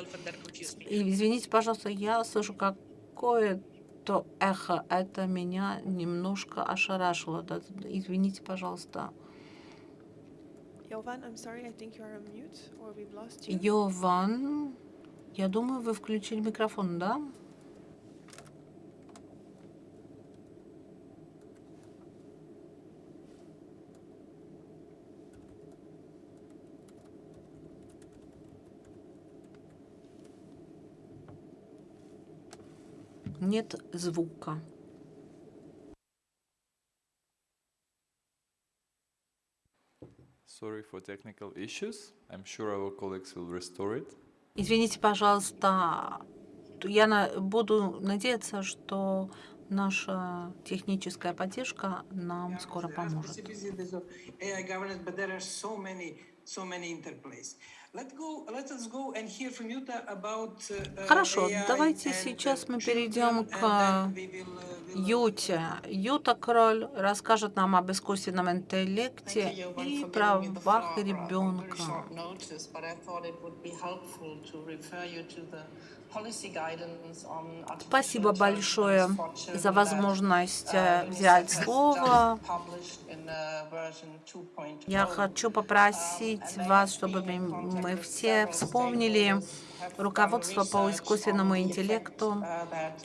И извините, пожалуйста, я слышу какое-то эхо. Это меня немножко ошарашило. Извините, пожалуйста. Йован, я думаю, вы включили микрофон, да? Нет звука. Sorry for technical issues. I'm sure our colleagues will restore it. Извините, пожалуйста. Я буду надеяться, что наша техническая поддержка нам скоро поможет. Хорошо, давайте сейчас мы перейдем к Юте. Юта Кроль расскажет нам об искусственном интеллекте и правах ребенка. Спасибо большое за возможность э, взять слово. Я хочу попросить вас, чтобы мы все вспомнили руководство по искусственному интеллекту.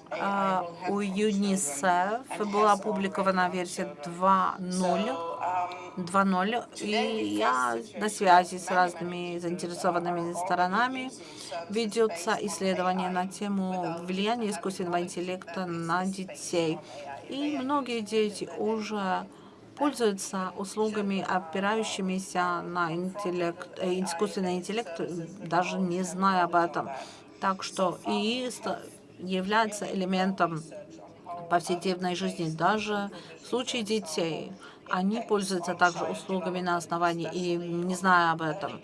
А, у ЮНИСЕФ была опубликована версия 2.0. 2.0, и я на связи с разными заинтересованными сторонами. Ведется исследование на тему влияния искусственного интеллекта на детей. И многие дети уже пользуются услугами, опирающимися на интеллект, э, искусственный интеллект, даже не зная об этом. Так что ИИ является элементом повседневной жизни, даже в случае детей. Они пользуются также услугами на основании и не зная об этом.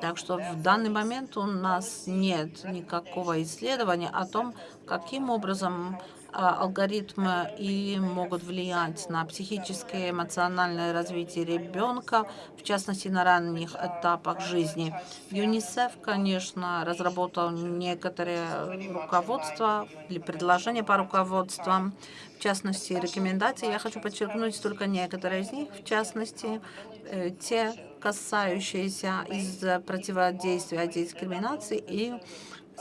Так что в данный момент у нас нет никакого исследования о том, каким образом алгоритмы и могут влиять на психическое и эмоциональное развитие ребенка, в частности, на ранних этапах жизни. ЮНИСЕФ, конечно, разработал некоторые руководства или предложения по руководствам, в частности, рекомендации. Я хочу подчеркнуть только некоторые из них, в частности, э, те, касающиеся из противодействия дискриминации и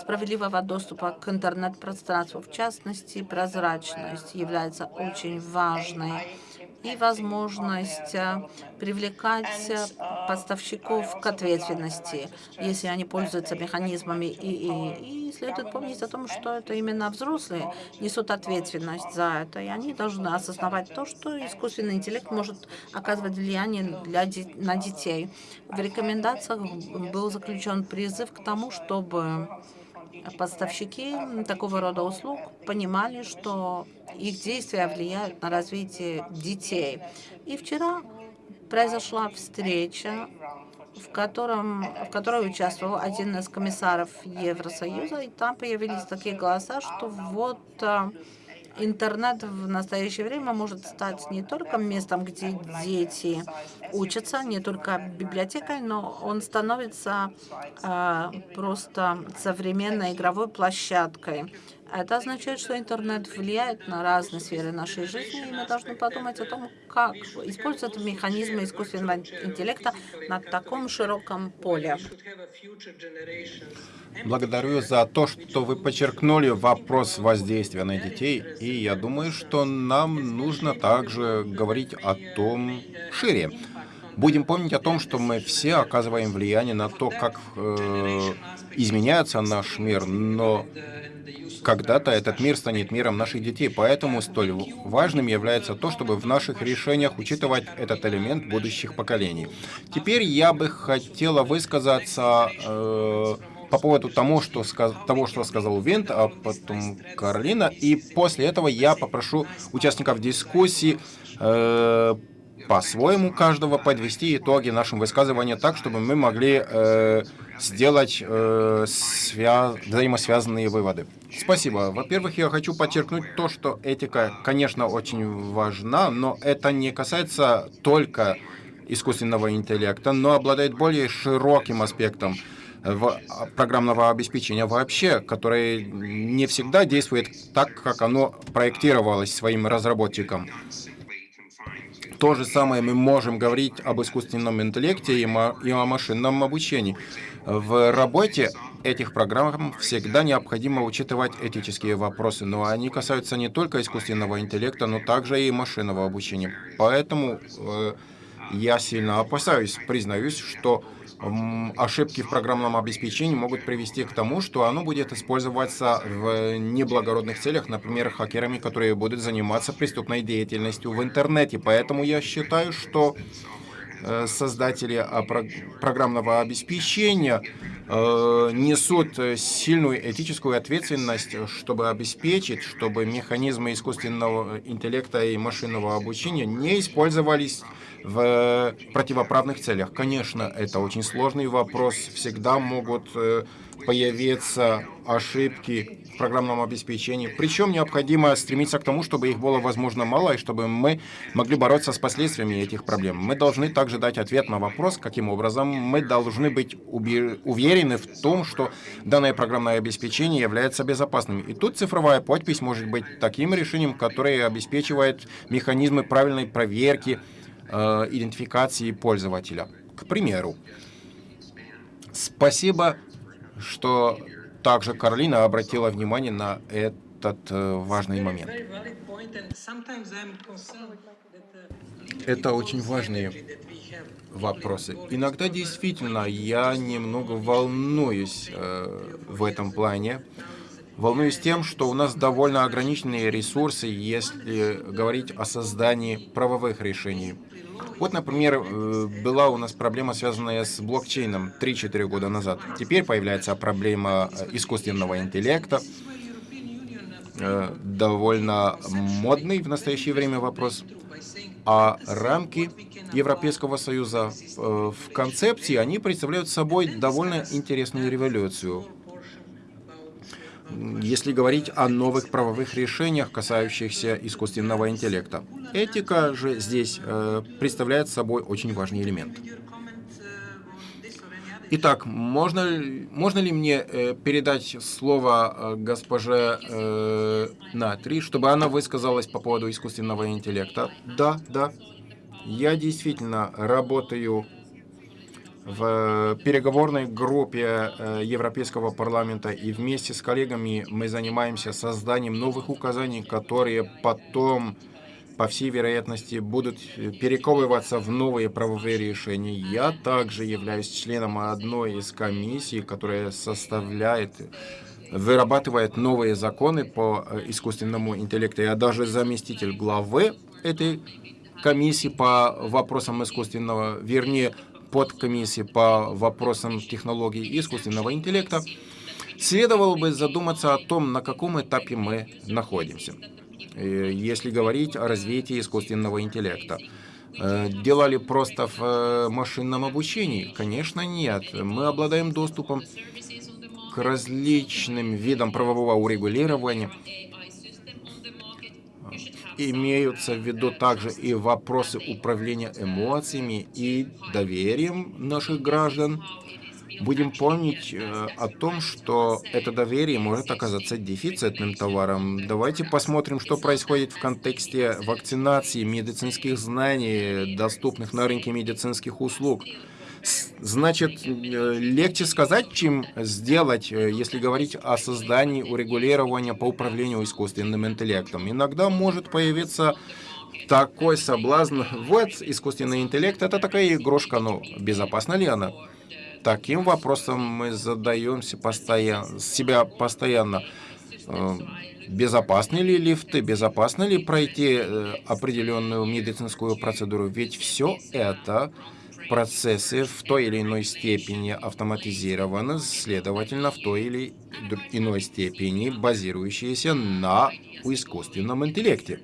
справедливого доступа к интернет-пространству. В частности, прозрачность является очень важной и возможность э, привлекать э, поставщиков к ответственности, если они пользуются механизмами ИИ. И следует помнить о том, что это именно взрослые несут ответственность за это, и они должны осознавать то, что искусственный интеллект может оказывать влияние для, на детей. В рекомендациях был заключен призыв к тому, чтобы поставщики такого рода услуг понимали, что их действия влияют на развитие детей. И вчера произошла встреча, в, котором, в которой участвовал один из комиссаров Евросоюза, и там появились такие голоса, что вот а, интернет в настоящее время может стать не только местом, где дети учатся, не только библиотекой, но он становится э, просто современной игровой площадкой. Это означает, что интернет влияет на разные сферы нашей жизни, и мы должны подумать о том, как использовать механизмы искусственного интеллекта на таком широком поле. Благодарю за то, что вы подчеркнули вопрос воздействия на детей, и я думаю, что нам нужно также говорить о том шире. Будем помнить о том, что мы все оказываем влияние на то, как э, изменяется наш мир, но когда-то этот мир станет миром наших детей, поэтому столь важным является то, чтобы в наших решениях учитывать этот элемент будущих поколений. Теперь я бы хотела высказаться э, по поводу тому, что того, что сказал Винт, а потом Каролина, и после этого я попрошу участников дискуссии э, по-своему каждого подвести итоги нашим высказываниям так, чтобы мы могли э, сделать э, свя... взаимосвязанные выводы. Спасибо. Во-первых, я хочу подчеркнуть то, что этика, конечно, очень важна, но это не касается только искусственного интеллекта, но обладает более широким аспектом в программного обеспечения вообще, которое не всегда действует так, как оно проектировалось своим разработчикам. То же самое мы можем говорить об искусственном интеллекте и, о машинном обучении. В работе этих программ всегда необходимо учитывать этические вопросы, но они касаются не только искусственного интеллекта, но также и машинного обучения. Поэтому э, я сильно опасаюсь, признаюсь, что ошибки в программном обеспечении могут привести к тому, что оно будет использоваться в неблагородных целях, например, хакерами, которые будут заниматься преступной деятельностью в интернете. Поэтому я считаю, что э, создатели программного обеспечения э, несут сильную этическую ответственность, чтобы обеспечить, чтобы механизмы искусственного интеллекта и машинного обучения не использовались в противоправных целях. Конечно, это очень сложный вопрос. Всегда могут э, появиться ошибки в программном обеспечении. Причем необходимо стремиться к тому, чтобы их было возможно мало, и чтобы мы могли бороться с последствиями этих проблем. Мы должны также дать ответ на вопрос, каким образом мы должны быть уверены в том, что данное программное обеспечение является безопасным. И тут цифровая подпись может быть таким решением, которое обеспечивает механизмы правильной проверки, э, идентификации пользователя. К примеру, спасибо что также Каролина обратила внимание на этот э, важный момент. Это очень важные вопросы. Иногда действительно я немного волнуюсь э, в этом плане. Волнуюсь тем, что у нас довольно ограниченные ресурсы, если говорить о создании правовых решений. Вот, например, э, была у нас проблема, связанная с блокчейном 3-4 года назад. Теперь появляется проблема э, искусственного интеллекта. Э, довольно модный в настоящее время вопрос. А рамки Европейского Союза в концепции, они представляют собой довольно интересную революцию если говорить о новых правовых решениях, касающихся искусственного интеллекта. Этика же здесь э, представляет собой очень важный элемент. Итак, можно, можно ли мне э, передать слово э, госпоже э, Натри, чтобы она высказалась по поводу искусственного интеллекта? Да, да. Я действительно работаю в переговорной группе э, Европейского парламента и вместе с коллегами мы занимаемся созданием новых указаний, которые потом, по всей вероятности, будут перековываться в новые правовые решения. Я также являюсь членом одной из комиссий, которая составляет вырабатывает новые законы по э, искусственному интеллекту. Я даже заместитель главы этой комиссии по вопросам искусственного, вернее, подкомиссии по вопросам технологий искусственного интеллекта, следовало бы задуматься о том, на каком этапе мы находимся, э, если говорить о развитии искусственного интеллекта. Э, Делали просто в э, машинном обучении? Конечно, нет. Мы обладаем доступом к различным видам правового урегулирования, имеются в виду также и вопросы управления эмоциями и доверием наших граждан. Будем помнить э, о том, что это доверие может оказаться дефицитным товаром. Давайте посмотрим, что происходит в контексте вакцинации, медицинских знаний, доступных на рынке медицинских услуг. Значит, э, легче сказать, чем сделать, э, если говорить о создании урегулирования по управлению искусственным интеллектом. Иногда может появиться такой соблазн. Вот искусственный интеллект — это такая игрушка, но безопасна ли она? Таким вопросом мы задаемся постоянно, себя постоянно. Э, безопасны ли лифты, безопасно ли пройти определенную медицинскую процедуру? Ведь все это процессы в той или иной степени автоматизированы, следовательно, в той или иной степени базирующиеся на искусственном интеллекте.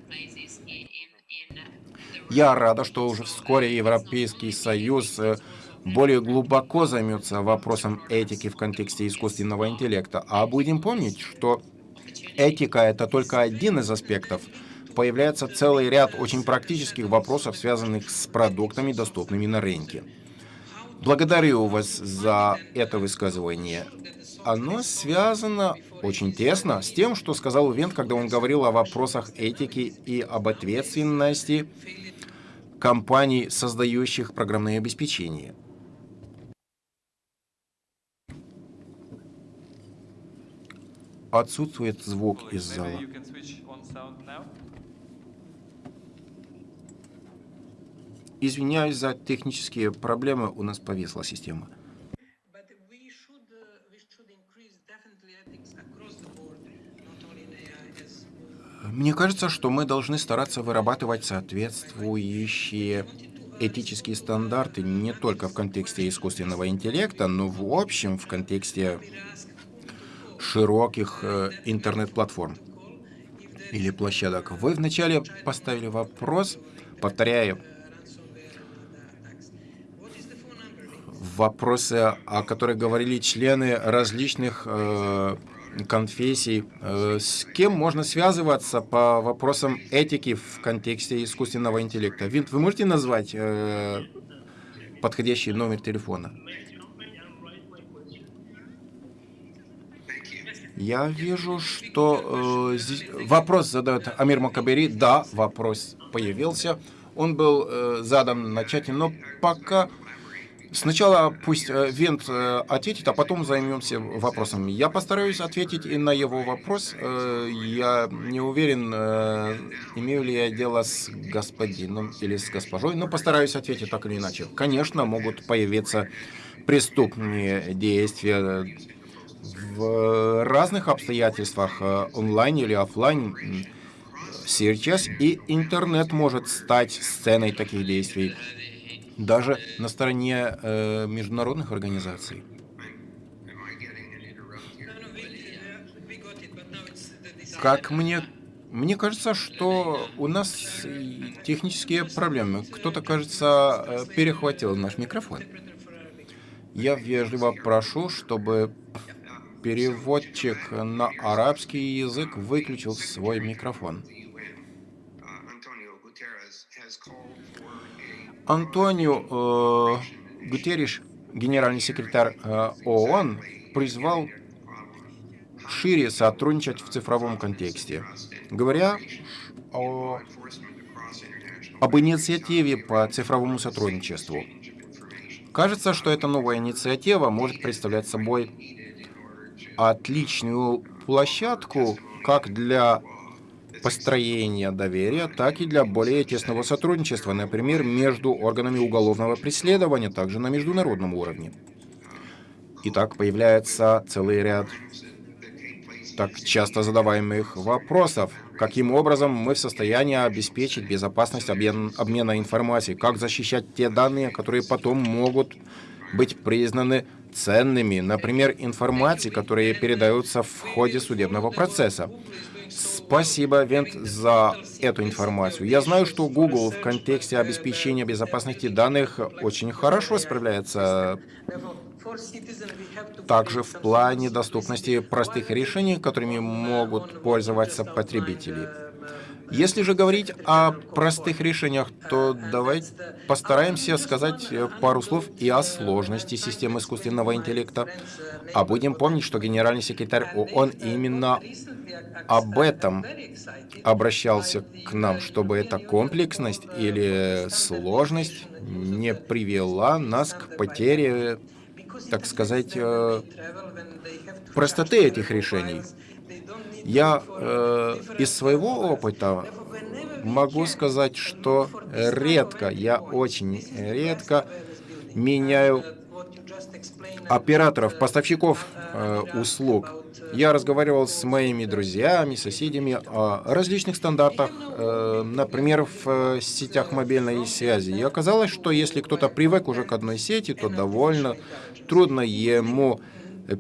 Я рада, что уже вскоре Европейский Союз э, более глубоко займется вопросом этики в контексте искусственного интеллекта. А будем помнить, что этика — это только один из аспектов — появляется целый ряд очень практических вопросов, связанных с продуктами, доступными на рынке. Благодарю вас за это высказывание. Оно связано очень тесно с тем, что сказал Вент, когда он говорил о вопросах этики и об ответственности компаний, создающих программное обеспечение. Отсутствует звук из зала. Извиняюсь за технические проблемы, у нас повисла система. Мне кажется, что мы должны стараться вырабатывать соответствующие этические стандарты не только в контексте искусственного интеллекта, но в общем в контексте широких э, интернет-платформ или площадок. Вы вначале поставили вопрос, повторяю, вопросы, о которых говорили члены различных э, конфессий. Э, с кем можно связываться по вопросам этики в контексте искусственного интеллекта? Винт, вы можете назвать э, подходящий номер телефона? Я вижу, что э, здесь вопрос задает Амир Макабери. Да, вопрос появился. Он был э, задан начательно, но пока Сначала пусть э, Вент э, ответит, а потом займемся вопросом. Я постараюсь ответить и на его вопрос. Э, я не уверен, имею ли я дело с господином или с госпожой, но постараюсь ответить так или иначе. Конечно, могут появиться преступные действия в разных обстоятельствах, онлайн или офлайн. Сейчас и интернет может стать сценой таких действий даже на стороне э, международных организаций. Как мне... Мне кажется, что у нас технические проблемы. Кто-то, кажется, э, перехватил наш микрофон. Я вежливо прошу, чтобы переводчик на арабский язык выключил свой микрофон. Антонио э, Гутерриш, генеральный секретарь э, ООН, призвал шире сотрудничать в цифровом контексте, говоря о, об инициативе по цифровому сотрудничеству. Кажется, что эта новая инициатива может представлять собой отличную площадку как для построения доверия, так и для более тесного сотрудничества, например, между органами уголовного преследования, также на международном уровне. Итак, появляется целый ряд так часто задаваемых вопросов. Каким образом мы в состоянии обеспечить безопасность обмен, обмена информацией? Как защищать те данные, которые потом могут быть признаны ценными, например, информации, которые передаются в ходе судебного процесса? Спасибо, Вент, за эту информацию. Я знаю, что Google в контексте обеспечения безопасности данных очень хорошо справляется. Также в плане доступности простых решений, которыми могут пользоваться потребители. Если же говорить о простых решениях, то давайте постараемся сказать пару слов и о сложности системы искусственного интеллекта. А будем помнить, что генеральный секретарь ООН именно об этом обращался к нам, чтобы эта комплексность или сложность не привела нас к потере, так сказать, э, простоты этих решений. Я э, из своего опыта могу сказать, что редко, я очень редко меняю операторов, поставщиков э, услуг. Я разговаривал с моими друзьями, соседями о различных стандартах, э, например, в э, сетях мобильной связи. И оказалось, что если кто-то привык уже к одной сети, то довольно трудно ему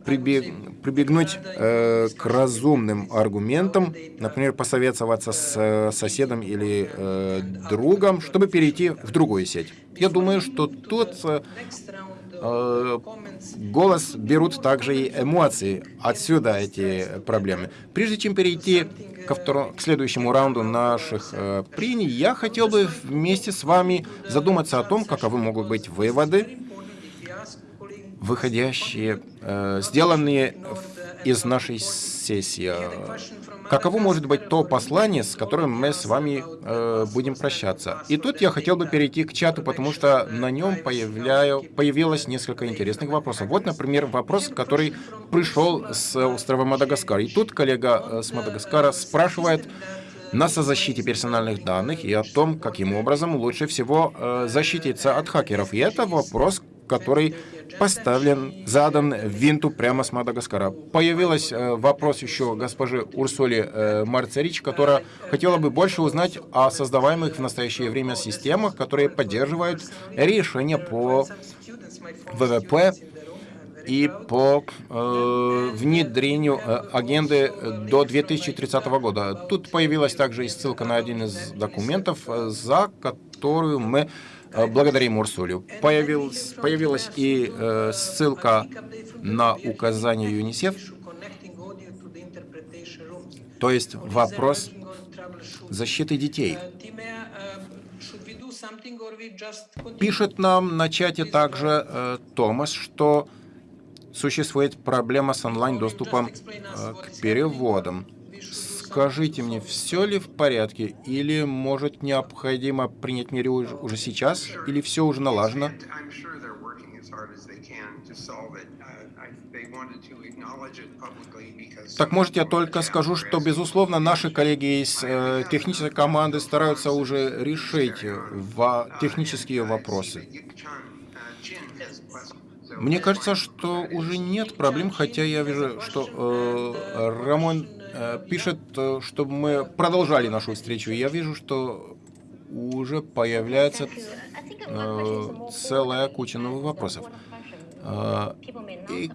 прибег, прибегнуть э, к разумным аргументам, например, посоветоваться с э, соседом или э, другом, чтобы перейти в другую сеть. Я думаю, что тут э, голос берут также и эмоции. Отсюда эти проблемы. Прежде чем перейти ко второму, к следующему раунду наших э, прений, я хотел бы вместе с вами задуматься о том, каковы могут быть выводы выходящие, э, сделанные из нашей сессии. Каково может быть то послание, с которым мы с вами э, будем прощаться? И тут я хотел бы перейти к чату, потому что на нем появляю, появилось несколько интересных вопросов. Вот, например, вопрос, который пришел с острова Мадагаскар. И тут коллега э, с Мадагаскара спрашивает нас о защите персональных данных и о том, каким образом лучше всего э, защититься от хакеров. И это вопрос, который поставлен, задан Винту прямо с Мадагаскара. Появился э, вопрос еще госпожи Урсули э, Марцерич, которая хотела бы больше узнать о создаваемых в настоящее время системах, которые поддерживают решения по ВВП и по э, внедрению э, агенды до 2030 года. Тут появилась также и ссылка на один из документов, за которую мы благодарим Урсулю. Появилась, появилась и э, ссылка на указание ЮНИСЕФ, то есть вопрос защиты детей. Пишет нам на чате также э, Томас, что существует проблема с онлайн-доступом э, к переводам. Скажите мне, все ли в порядке, или, может, необходимо принять меры уже, сейчас, или все уже налажено? Так может я только скажу, что, безусловно, наши коллеги из э, технической команды стараются уже решить во технические вопросы. Мне кажется, что уже нет проблем, хотя я вижу, что э, Рамон пишет, э, чтобы мы продолжали нашу встречу. Я вижу, что уже появляется э, целая куча новых вопросов. Э, и,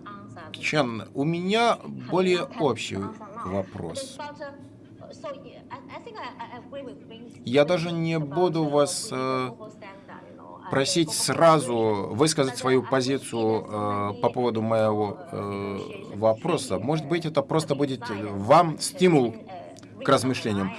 Чан, у меня более общий вопрос. Я даже не буду вас э, просить сразу высказать свою позицию э, по поводу моего э, вопроса. Может быть, это просто будет вам стимул к размышлениям.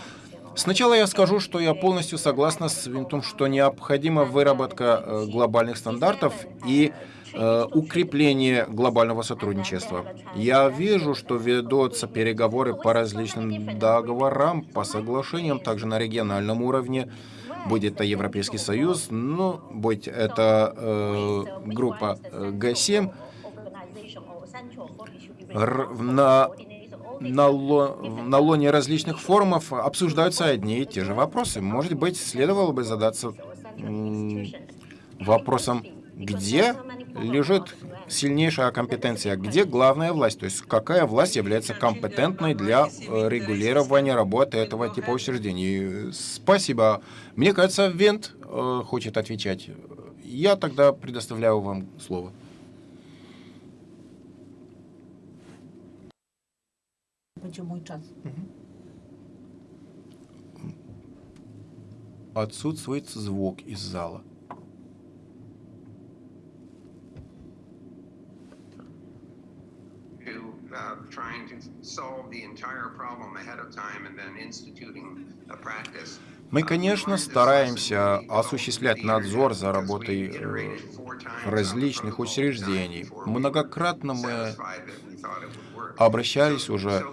Сначала я скажу, что я полностью согласна с том, что необходима выработка э, глобальных стандартов и э, укрепление глобального сотрудничества. Я вижу, что ведутся переговоры по различным договорам, по соглашениям, также на региональном уровне будет это Европейский Союз, ну, будь это э, группа э, Г7, на, на, ло, на лоне различных форумов обсуждаются одни и те же вопросы. Может быть, следовало бы задаться вопросом, где лежит сильнейшая компетенция, где главная власть, то есть какая власть является компетентной для э, регулирования работы этого типа учреждений. Спасибо. Мне кажется, Вент э, хочет отвечать. Я тогда предоставляю вам слово. Отсутствует звук из зала. Мы, конечно, стараемся осуществлять надзор за работой э, различных учреждений. Многократно мы обращались уже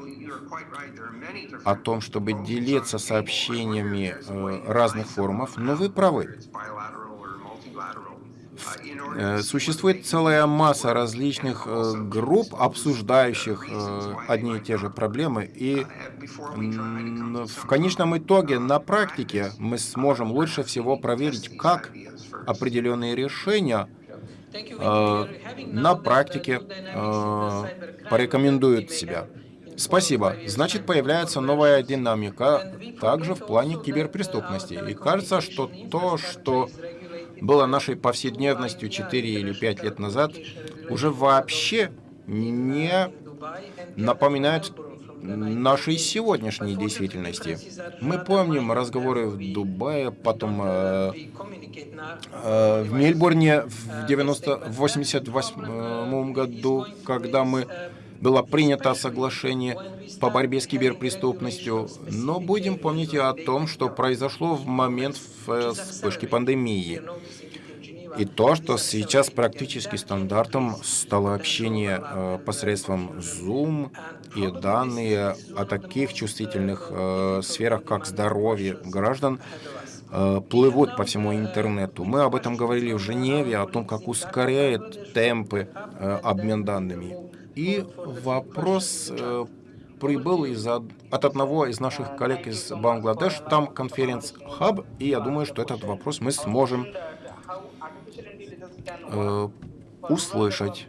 о том, чтобы делиться сообщениями э, разных форумов, но вы правы. Э, существует целая масса различных э, групп, обсуждающих э, одни и те же проблемы, и в конечном итоге на практике мы сможем лучше всего проверить, как определенные решения на практике порекомендуют себя. Спасибо. Значит, появляется новая динамика также в плане киберпреступности. И кажется, что то, что было нашей повседневностью 4 или 5 лет назад, уже вообще не напоминает нашей сегодняшней действительности. Мы помним разговоры в Дубае, потом э, э, в Мельбурне в 1988 году, когда мы было принято соглашение по борьбе с киберпреступностью, но будем помнить и о том, что произошло в момент вспышки пандемии. И то, что сейчас практически стандартом стало общение э, посредством Zoom и данные о таких чувствительных э, сферах, как здоровье граждан, э, плывут по всему интернету. Мы об этом говорили в Женеве, о том, как ускоряет темпы обмен данными. И вопрос э, прибыл из от одного из наших коллег из Бангладеш, там конференц-хаб, и я думаю, что этот вопрос мы сможем э, услышать.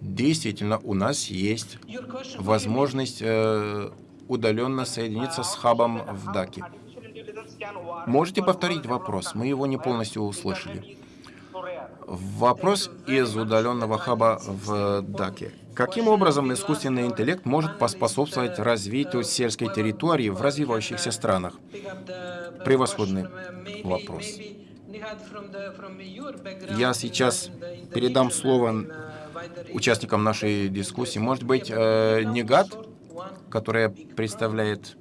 Действительно, у нас есть возможность э, удаленно соединиться с хабом в Даке. Можете повторить вопрос? Мы его не полностью услышали. Вопрос из удаленного хаба в Даке. Каким образом искусственный интеллект может поспособствовать развитию сельской территории в развивающихся странах? Превосходный вопрос. Я сейчас передам слово участникам нашей дискуссии. Может быть, э, Негат, которая представляет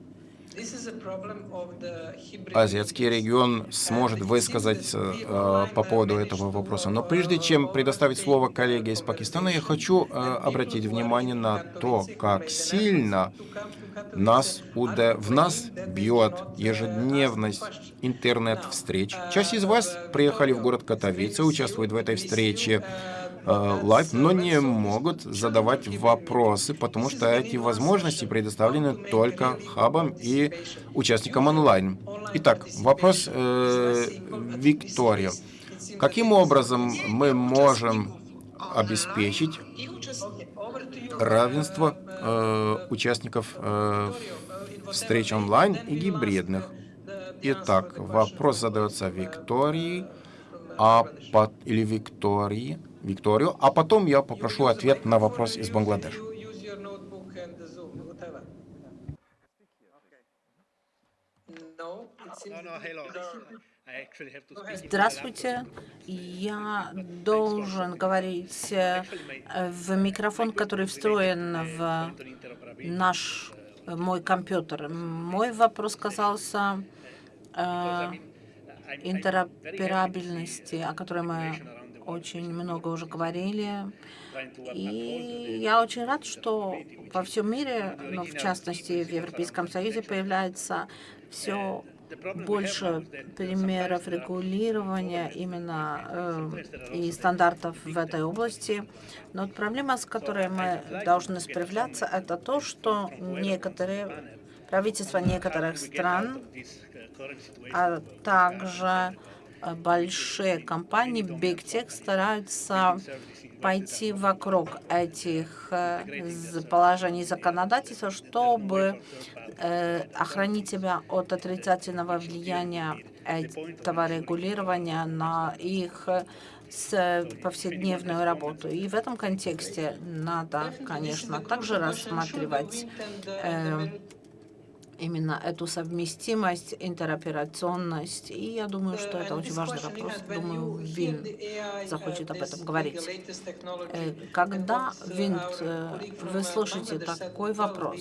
азиатский регион сможет высказать э, по поводу этого вопроса. Но прежде чем предоставить слово коллеге из Пакистана, я хочу э, обратить внимание на то, как сильно нас, в нас бьет ежедневность интернет-встреч. Часть из вас приехали в город Катовице, участвуют в этой встрече live, но не могут задавать вопросы, потому что эти возможности предоставлены только хабам и участникам онлайн. Итак, вопрос э, Виктория. Каким образом мы можем обеспечить равенство э, участников э, встреч онлайн и гибридных? Итак, вопрос задается Виктории а или Виктории. Викторию, а потом я попрошу ответ на вопрос из Бангладеш. Здравствуйте. Я должен говорить э, в микрофон, который встроен в наш мой компьютер. Мой вопрос касался э, интероперабельности, о которой мы очень много уже говорили. И я очень рад, что во всем мире, но в частности в Европейском Союзе, появляется все больше примеров регулирования именно э, и стандартов в этой области. Но вот проблема, с которой мы должны справляться, это то, что некоторые правительства некоторых стран, а также большие компании Big Tech стараются пойти вокруг этих э, положений законодательства, чтобы э, охранить себя от отрицательного влияния этого регулирования на их повседневную работу. И в этом контексте надо, конечно, также рассматривать э, именно эту совместимость, интероперационность. И я думаю, что это очень важный вопрос. Думаю, Вин захочет об этом говорить. Э, когда, Вин, э, вы слышите такой вопрос,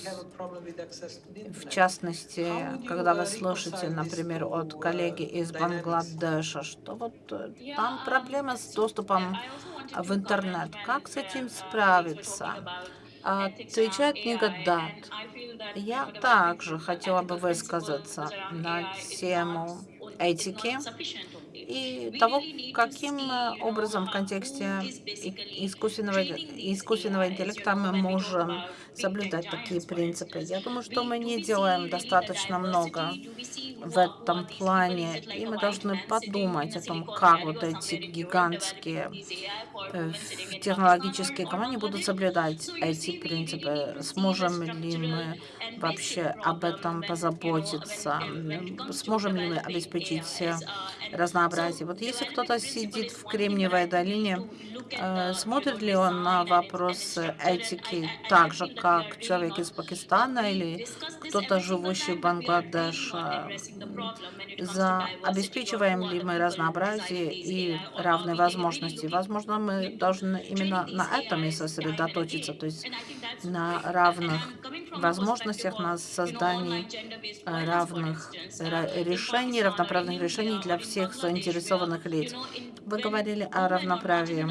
в частности, когда вы слышите, например, от коллеги из Бангладеша, что вот э, там проблема с доступом в интернет, как с этим справиться? Отвечает Негадат. Я также хотела бы высказаться на тему этики и того, каким образом в контексте искусственного, искусственного интеллекта мы можем соблюдать такие принципы. Я думаю, что мы не делаем достаточно много в этом плане, и мы должны подумать о том, как вот эти гигантские э, технологические компании будут соблюдать эти принципы. Сможем ли мы вообще об этом позаботиться? Сможем ли мы обеспечить разнообразие? Вот если кто-то сидит в Кремниевой долине, э, смотрит ли он на вопросы этики так же, как человек из Пакистана или кто-то, живущий в Бангладеше? За обеспечиваем ли мы разнообразие и равные возможности? Возможно, мы должны именно на этом и сосредоточиться, то есть на равных возможностях, на создании э, равных решений, равноправных решений для всех заинтересованных лиц. Вы говорили о равноправии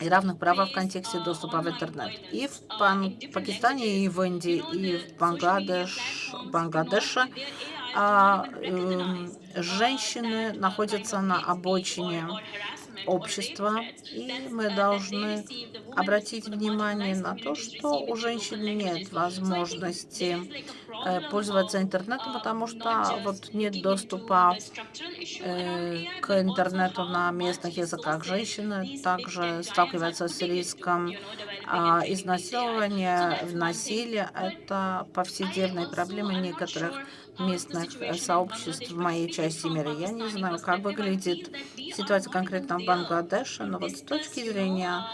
и равных правах в контексте доступа в интернет. И в Пан Пакистане, и в Индии, и в Бангладеш, Бангладеше а, женщины находятся на обочине общества, и мы должны обратить внимание на то, что у женщин нет возможности э, пользоваться интернетом, потому что вот нет доступа э, к интернету на местных языках. Женщины также сталкиваются с риском А изнасилование, насилие – это повседневные проблемы некоторых местных сообществ в моей части мира. Я не знаю, как выглядит ситуация конкретно в Бангладеше, но вот с точки зрения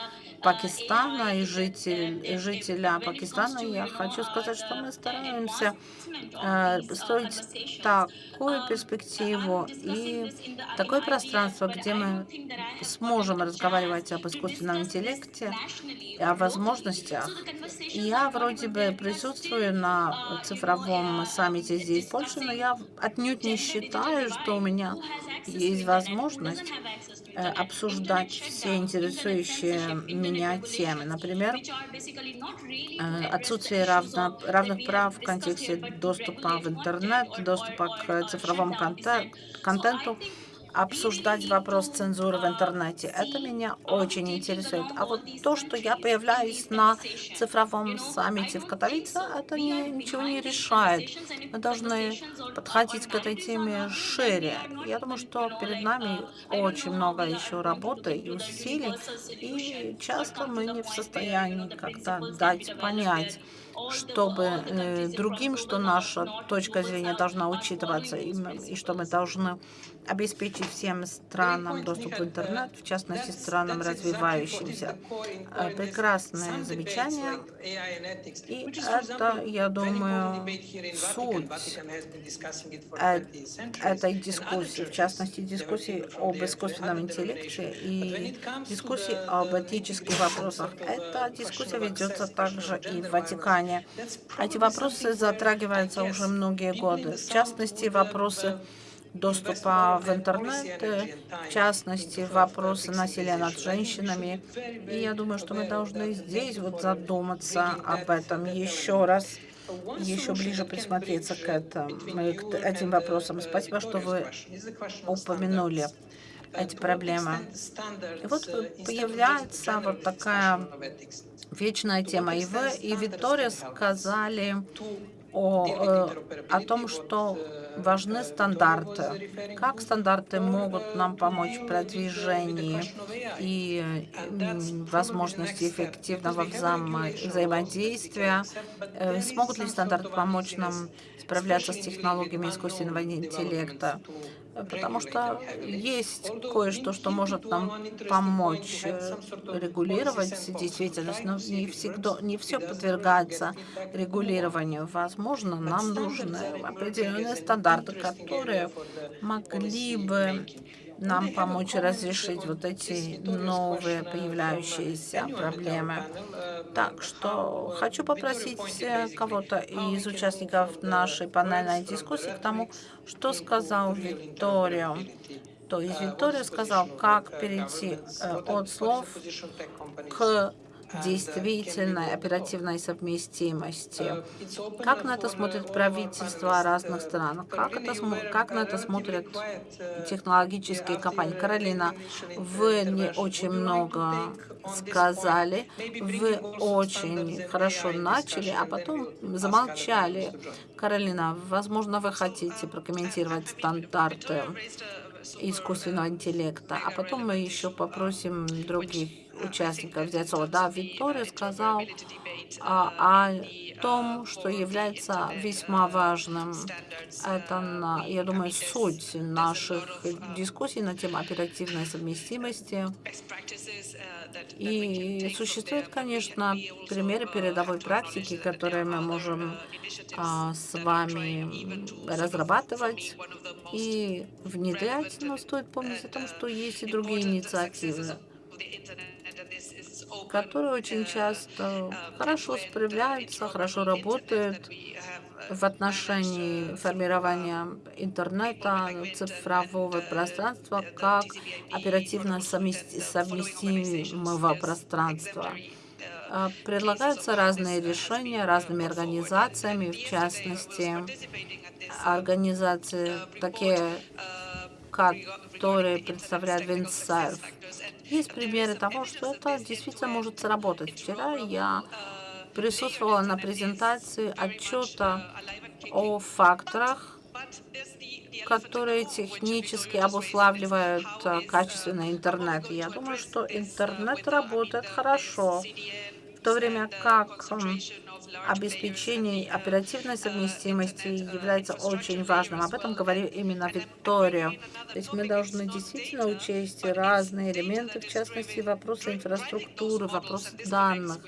Пакистана и житель, жителя Пакистана, я хочу сказать, что мы стараемся э, строить такую перспективу и такое пространство, где мы сможем разговаривать об искусственном интеллекте и о возможностях. И я вроде бы присутствую на цифровом саммите здесь в Польше, но я отнюдь не считаю, что у меня есть возможность обсуждать все интересующие меня темы. Например, э, отсутствие равно, равных прав в контексте доступа в интернет, доступа к цифровому контенту, обсуждать вопрос цензуры в интернете. Это меня очень интересует. А вот то, что я появляюсь на цифровом саммите в Катовице, это не, ничего не решает. Мы должны подходить к этой теме шире. Я думаю, что перед нами очень много еще работы и усилий, и часто мы не в состоянии как-то дать понять, чтобы э, другим, что наша точка зрения должна учитываться, и, и что мы должны обеспечить всем странам доступ в интернет, в частности странам развивающимся. Э, прекрасное замечание. И это, я думаю, суть э, этой дискуссии, в частности, дискуссии об искусственном интеллекте и дискуссии об этических вопросах. Эта дискуссия ведется также и в Ватикане. Эти вопросы затрагиваются уже многие годы. В частности, вопросы доступа в интернет, в частности, вопросы насилия над женщинами. И я думаю, что мы должны здесь вот задуматься об этом еще раз, еще ближе присмотреться к, этому, к этим вопросам. Спасибо, что вы упомянули эти проблемы. И вот появляется вот такая вечная тема. И вы, и Виктория сказали о, э, о том, что важны стандарты. Как стандарты могут нам помочь в продвижении и возможности эффективного взаимо взаимодействия? Э, смогут ли стандарты помочь нам справляться с технологиями искусственного интеллекта? Потому что есть кое-что, что может нам помочь э, регулировать действительность, но не всегда, не все подвергается регулированию. Возможно, нам нужны определенные стандарты, которые могли бы нам помочь разрешить вот эти новые появляющиеся проблемы. Так что хочу попросить кого-то из участников нашей панельной дискуссии к тому, что сказал Викторио. То есть Виктория сказал, как перейти э, от слов к действительной оперативной совместимости. Как на это смотрят правительства разных стран? Как, это, как на это смотрят технологические компании? Каролина, вы не очень много сказали, вы очень хорошо начали, а потом замолчали. Каролина, возможно, вы хотите прокомментировать стандарты искусственного интеллекта, а потом мы еще попросим других участников слово. Да, Виктория сказал о, о том, что является весьма важным. Это, я думаю, суть наших дискуссий на тему оперативной совместимости. И существуют, конечно, примеры передовой практики, которые мы можем а, с вами разрабатывать и внедрять, но стоит помнить о том, что есть и другие инициативы которые очень часто хорошо справляются, хорошо работают в отношении формирования интернета, цифрового пространства как оперативно совместимого пространства. А, предлагаются разные решения разными организациями, в частности, организации такие, которые представляют Винсерв. Есть примеры того, что это действительно может сработать. Вчера я присутствовала на презентации отчета о факторах, которые технически обуславливают э, качественный интернет. Я думаю, что интернет работает хорошо. в то время как обеспечение оперативной совместимости является очень важным. Об этом говорил именно Виктория. То есть мы должны действительно учесть разные элементы, в частности, вопросы инфраструктуры, вопросы данных.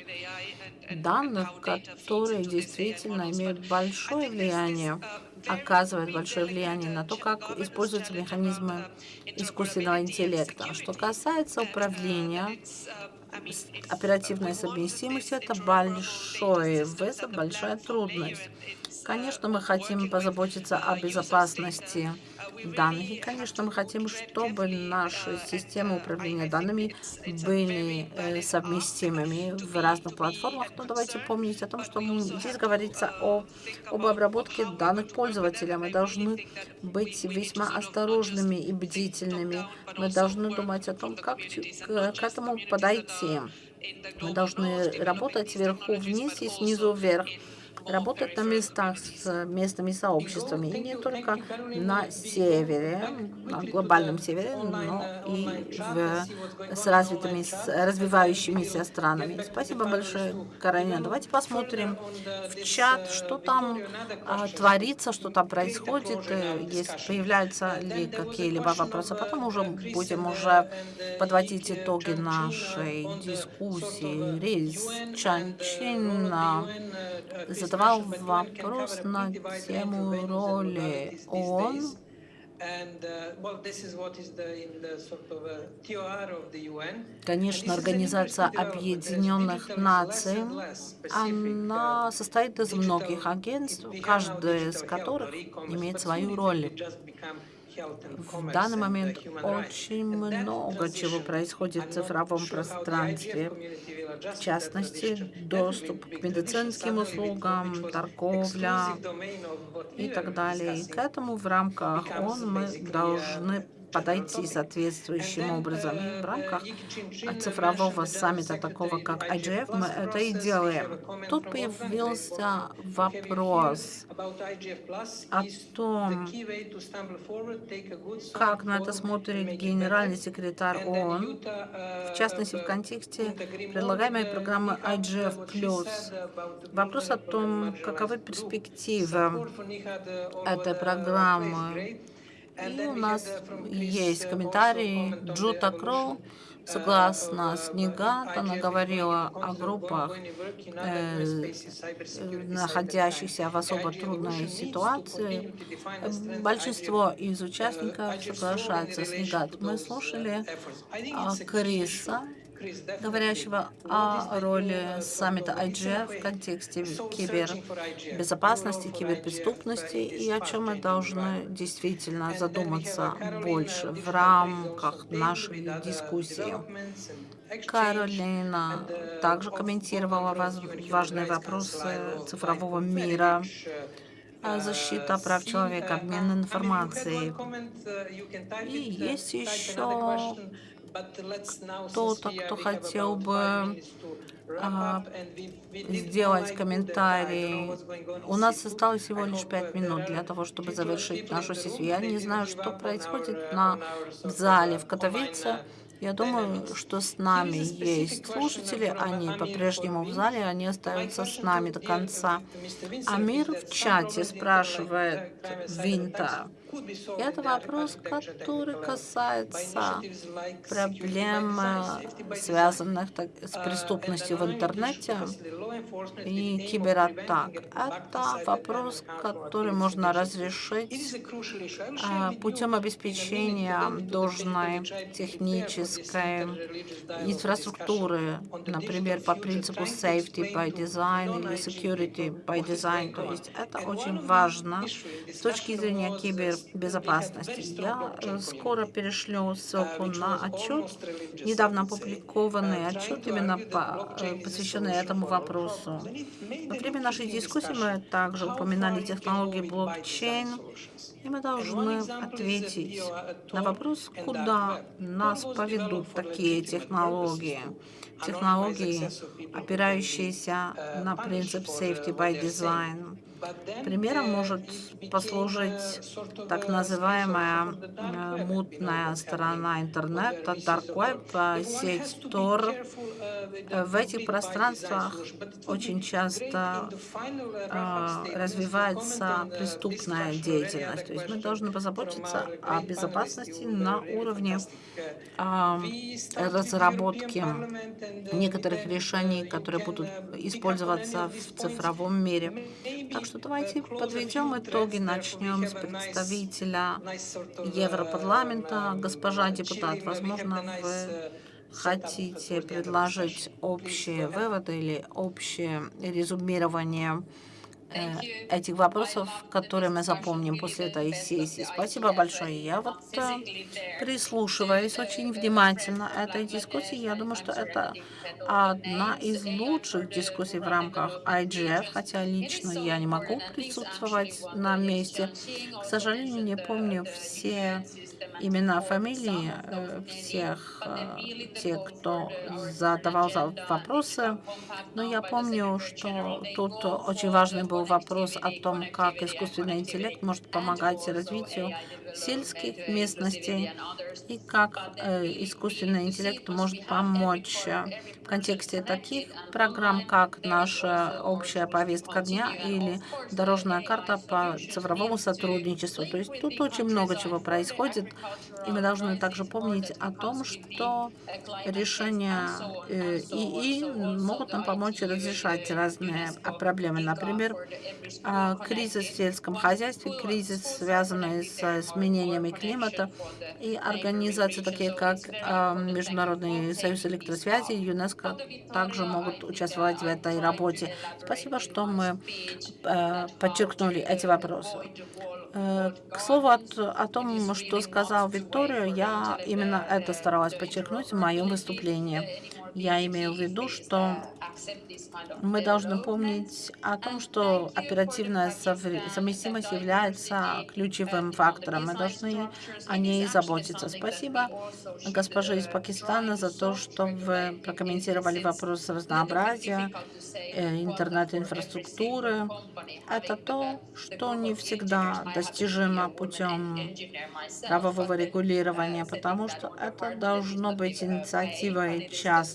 Данных, которые действительно имеют большое влияние, оказывают большое влияние на то, как используются механизмы искусственного интеллекта. Что касается управления, оперативная совместимость – это большой вызов, большая трудность. Конечно, мы хотим позаботиться о безопасности данных. И, конечно, мы хотим, чтобы наши системы управления данными были э, совместимыми в разных платформах. Но давайте помнить о том, что здесь говорится о, об обработке данных пользователя. Мы должны быть весьма осторожными и бдительными. Мы должны думать о том, как к этому подойти. Мы должны работать сверху вниз и снизу вверх работать на местах с местными сообществами, и не только на севере, на глобальном севере, но и в, с развитыми, с развивающимися странами. Спасибо большое, Каролина. Давайте посмотрим в чат, что там а, творится, что там происходит, э, если появляются ли какие-либо вопросы. Потом уже будем уже подводить итоги нашей дискуссии. Рейс Чанчин задавал вопрос на тему роли ООН Конечно, Организация Объединенных Наций, она состоит из многих агентств, каждое из которых имеет свою роль. В данный момент очень много чего происходит в цифровом пространстве, в частности, доступ к медицинским услугам, торговля и так далее. И к этому в рамках ООН мы должны подойти соответствующим образом. И в рамках цифрового саммита, такого как IGF, мы это и делаем. Тут появился вопрос о том, как на это смотрит генеральный секретарь ООН, в частности, в контексте предлагаемой программы IGF+. Вопрос о том, каковы перспективы этой программы и у нас есть комментарии Джута Кроу. Согласно с Нигат, она говорила о группах, э, находящихся в особо трудной ситуации. Большинство из участников соглашаются с Нигат. Мы слушали Криса, говорящего о роли саммита IGF в контексте кибербезопасности, киберпреступности и о чем мы должны действительно задуматься больше в рамках нашей дискуссии. Каролина также комментировала важные вопросы цифрового мира, защита прав человека, обмен информацией. И есть еще кто-то, кто хотел бы а, сделать комментарий. У нас осталось всего лишь пять минут для того, чтобы завершить нашу сессию. Я не знаю, что происходит на, в зале в Катовице. Я думаю, что с нами есть слушатели, они по-прежнему в зале, они остаются с нами до конца. Амир в чате спрашивает Винта, это вопрос, который касается проблем, связанных с преступностью в интернете и кибератак. Это вопрос, который можно разрешить а, путем обеспечения должной технической инфраструктуры, например, по принципу safety by design или security by design. То есть это очень важно с точки зрения кибер безопасности. Я э, скоро перешлю ссылку на отчет, недавно опубликованный отчет, именно по, э, посвященный этому вопросу. Во время нашей дискуссии мы также упоминали технологии блокчейн, и мы должны ответить на вопрос, куда нас поведут такие технологии. Технологии, опирающиеся на принцип safety by design Примером может послужить так называемая э, мутная сторона интернета, Dark Web, сеть Tor. В этих пространствах очень часто э, развивается преступная деятельность. То есть мы должны позаботиться о безопасности на уровне э, разработки некоторых решений, которые будут использоваться в цифровом мире. Так что давайте подведем итоги, начнем с представителя Европарламента. Госпожа депутат, возможно, вы хотите предложить общие выводы или общее резюмирование этих вопросов, которые мы запомним после этой сессии. Спасибо большое. Я вот э, прислушиваюсь очень внимательно этой дискуссии. Я думаю, что это одна из лучших дискуссий в рамках IGF, хотя лично я не могу присутствовать на месте. К сожалению, не помню все имена, фамилии э, всех тех, кто задавал вопросы, но я помню, что тут очень важный был вопрос о том, как искусственный интеллект может помогать развитию сельских местностей и как э, искусственный интеллект может помочь э, в контексте таких программ, как наша общая повестка дня или дорожная карта по цифровому сотрудничеству. То есть тут очень много чего происходит, и мы должны также помнить о том, что решения э, ИИ могут нам помочь разрешать разные проблемы. Например, а, кризис в сельском хозяйстве, кризис, связанный с изменениями климата, и организации, такие как а, Международный союз электросвязи и ЮНЕСКО, также могут участвовать в этой работе. Спасибо, что мы а, подчеркнули эти вопросы. Э, к слову о, о том, что сказал Виктория, я именно это старалась подчеркнуть в моем выступлении. Я имею в виду, что мы должны помнить о том, что оперативная совместимость является ключевым фактором. Мы должны о ней заботиться. Спасибо госпоже из Пакистана за то, что вы прокомментировали вопрос разнообразия э, интернет-инфраструктуры. Это то, что не всегда достижимо путем правового регулирования, потому что это должно быть инициативой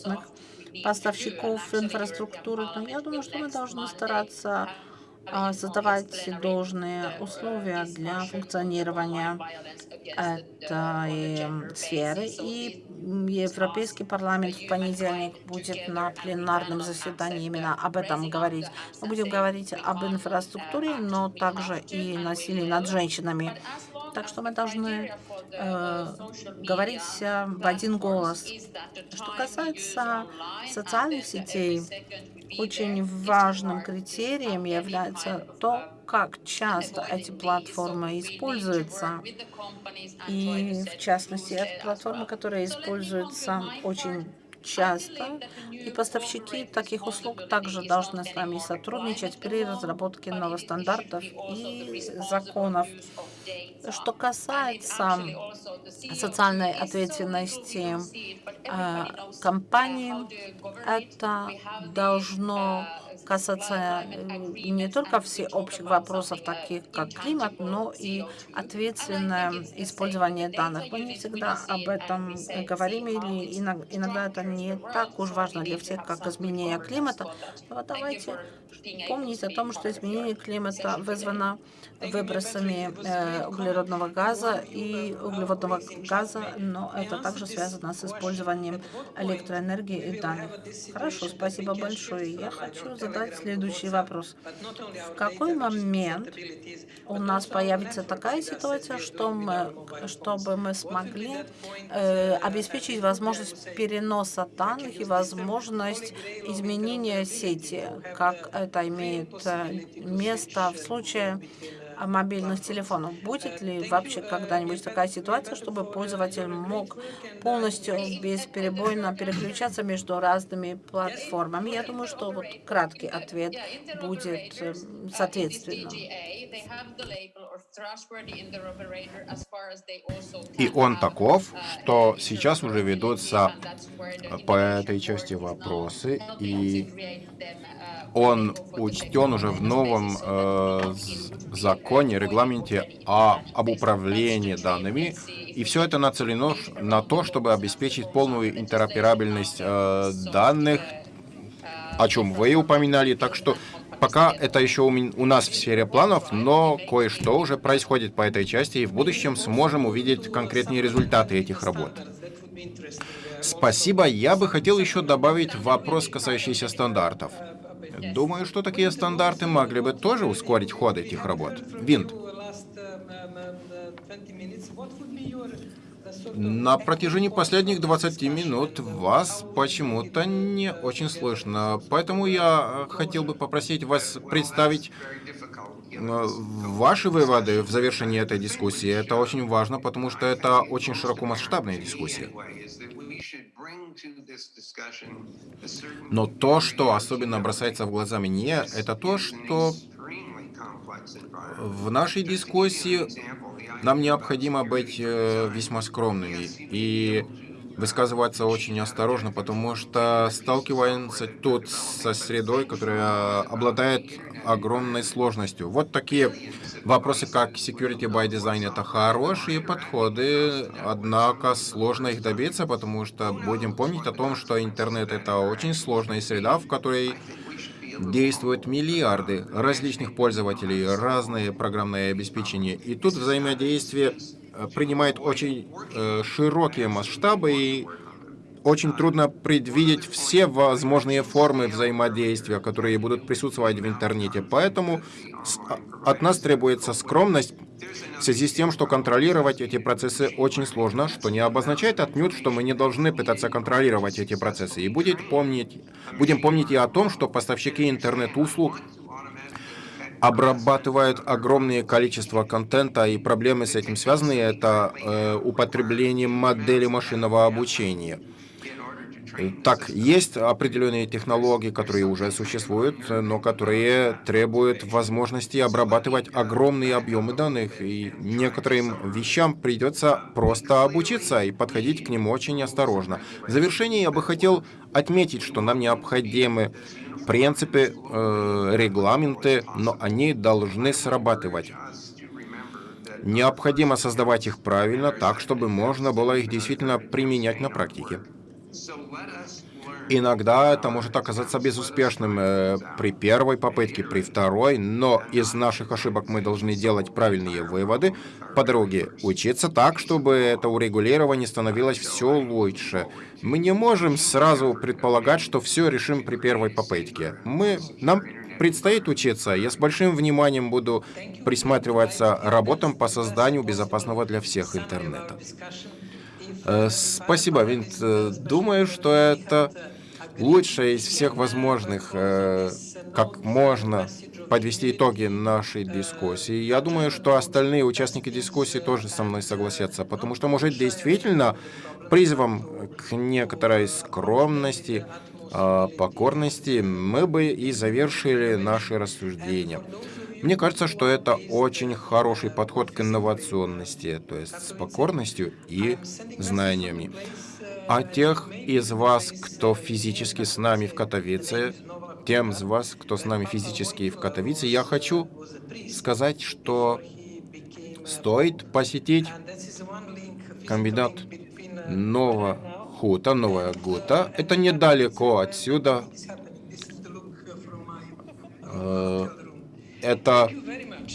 частных поставщиков инфраструктуры, но я думаю, что мы должны стараться а, создавать должные условия для функционирования этой сферы. И Европейский парламент в понедельник будет на пленарном заседании именно об этом говорить. Мы будем говорить об инфраструктуре, но также и насилии над женщинами. Так что мы должны э, говорить в один голос. Что касается социальных сетей, очень важным критерием является то, как часто эти платформы используются. И, в частности, это платформы, которые используются очень часто, и поставщики таких услуг также должны с нами сотрудничать при разработке новых стандартов и законов. Что касается социальной ответственности э, компаний, это должно касаться э, не только всеобщих вопросов, таких как климат, но и ответственное использование данных. Мы не всегда об этом говорим, или иногда это не так уж важно для всех, как изменение климата. Но давайте помнить о том, что изменение климата вызвано выбросами э, углеродного газа и углеводного газа, но это также связано с использованием электроэнергии и данных. Хорошо, спасибо большое. Я хочу задать следующий вопрос. В какой момент у нас появится такая ситуация, что мы, чтобы мы смогли э, обеспечить возможность переноса данных и возможность изменения сети, как это имеет э, место в случае мобильных телефонов. Будет ли вообще когда-нибудь такая ситуация, чтобы пользователь мог полностью бесперебойно переключаться между разными платформами? Я думаю, что вот краткий ответ будет э, соответственным. И он таков, что сейчас уже ведутся по этой части вопросы, и он учтен уже в новом э, законе, регламенте о, об управлении данными, и все это нацелено на то, чтобы обеспечить полную интероперабельность э, данных, о чем вы упоминали, так что Пока это еще у, у нас в сфере планов, но кое-что уже происходит по этой части, и в будущем сможем увидеть конкретные результаты этих работ. Спасибо. Я бы хотел еще добавить вопрос, касающийся стандартов. Думаю, что такие стандарты могли бы тоже ускорить ход этих работ. Винт. На протяжении последних 20 минут вас почему-то не очень слышно, поэтому я хотел бы попросить вас представить э, ваши выводы в завершении этой дискуссии. Это очень важно, потому что это очень широкомасштабная дискуссия. Но то, что особенно бросается в глаза мне, это то, что в нашей дискуссии нам необходимо быть э, весьма скромными и высказываться очень осторожно, потому что сталкиваемся тут со средой, которая обладает огромной сложностью. Вот такие вопросы, как security by design, это хорошие подходы, однако сложно их добиться, потому что будем помнить о том, что интернет — это очень сложная среда, в которой действуют миллиарды различных пользователей, разные программные обеспечения. И тут взаимодействие э, принимает очень э, широкие масштабы, и очень трудно предвидеть все возможные формы взаимодействия, которые будут присутствовать в интернете. Поэтому а, от нас требуется скромность в связи с тем, что контролировать эти процессы очень сложно, что не обозначает отнюдь, что мы не должны пытаться контролировать эти процессы. И будет помнить, будем помнить и о том, что поставщики интернет-услуг обрабатывают огромное количество контента, и проблемы с этим связаны. Это э, употребление модели машинного обучения. Так, есть определенные технологии, которые уже существуют, но которые требуют возможности обрабатывать огромные объемы данных, и некоторым вещам придется просто обучиться и подходить к ним очень осторожно. В завершение я бы хотел отметить, что нам необходимы принципы, э, регламенты, но они должны срабатывать. Необходимо создавать их правильно, так, чтобы можно было их действительно применять на практике. Иногда это может оказаться безуспешным э, при первой попытке, при второй, но из наших ошибок мы должны делать правильные выводы по дороге, учиться так, чтобы это урегулирование становилось все лучше. Мы не можем сразу предполагать, что все решим при первой попытке. Мы, нам предстоит учиться. Я с большим вниманием буду присматриваться работам по созданию безопасного для всех интернета. Э, спасибо, Винт. Э, думаю, что это лучшее из всех возможных, э, как можно подвести итоги нашей дискуссии. Я думаю, что остальные участники дискуссии тоже со мной согласятся, потому что, может, действительно призывом к некоторой скромности, покорности мы бы и завершили наши рассуждения. Мне кажется, что это очень хороший подход к инновационности, то есть с покорностью и знаниями. А тех из вас, кто физически с нами в Катовице, тем из вас, кто с нами физически в Катовице, я хочу сказать, что стоит посетить комбинат Нового Хута, Новая Гута. Это недалеко отсюда. Это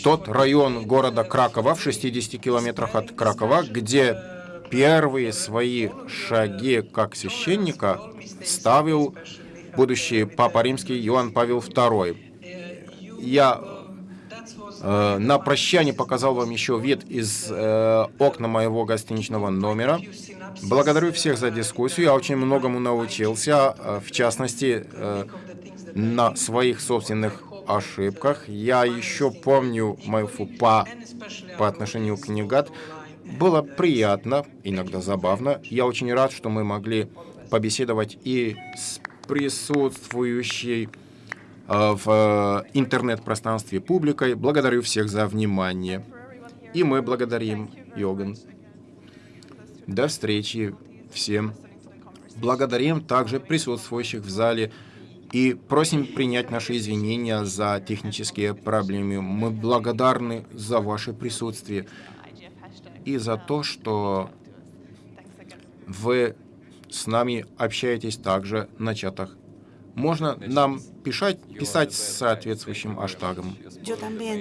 тот район города Кракова в 60 километрах от Кракова, где первые свои шаги как священника ставил будущий Папа Римский Иоанн Павел II. Я э, на прощание показал вам еще вид из э, окна моего гостиничного номера. Благодарю всех за дискуссию. Я очень многому научился, э, в частности, э, на своих собственных ошибках. Я еще помню мою фупа по отношению к Нигат. Было приятно, иногда забавно. Я очень рад, что мы могли побеседовать и с присутствующей э, в э, интернет-пространстве публикой. Благодарю всех за внимание. И мы благодарим Йоган. До встречи всем. Благодарим также присутствующих в зале и просим принять наши извинения за технические проблемы. Мы благодарны за ваше присутствие и за то, что вы с нами общаетесь также на чатах. Можно нам писать, писать с соответствующим аштагом.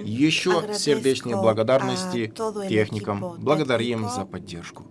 Еще сердечные благодарности техникам. Благодарим за поддержку.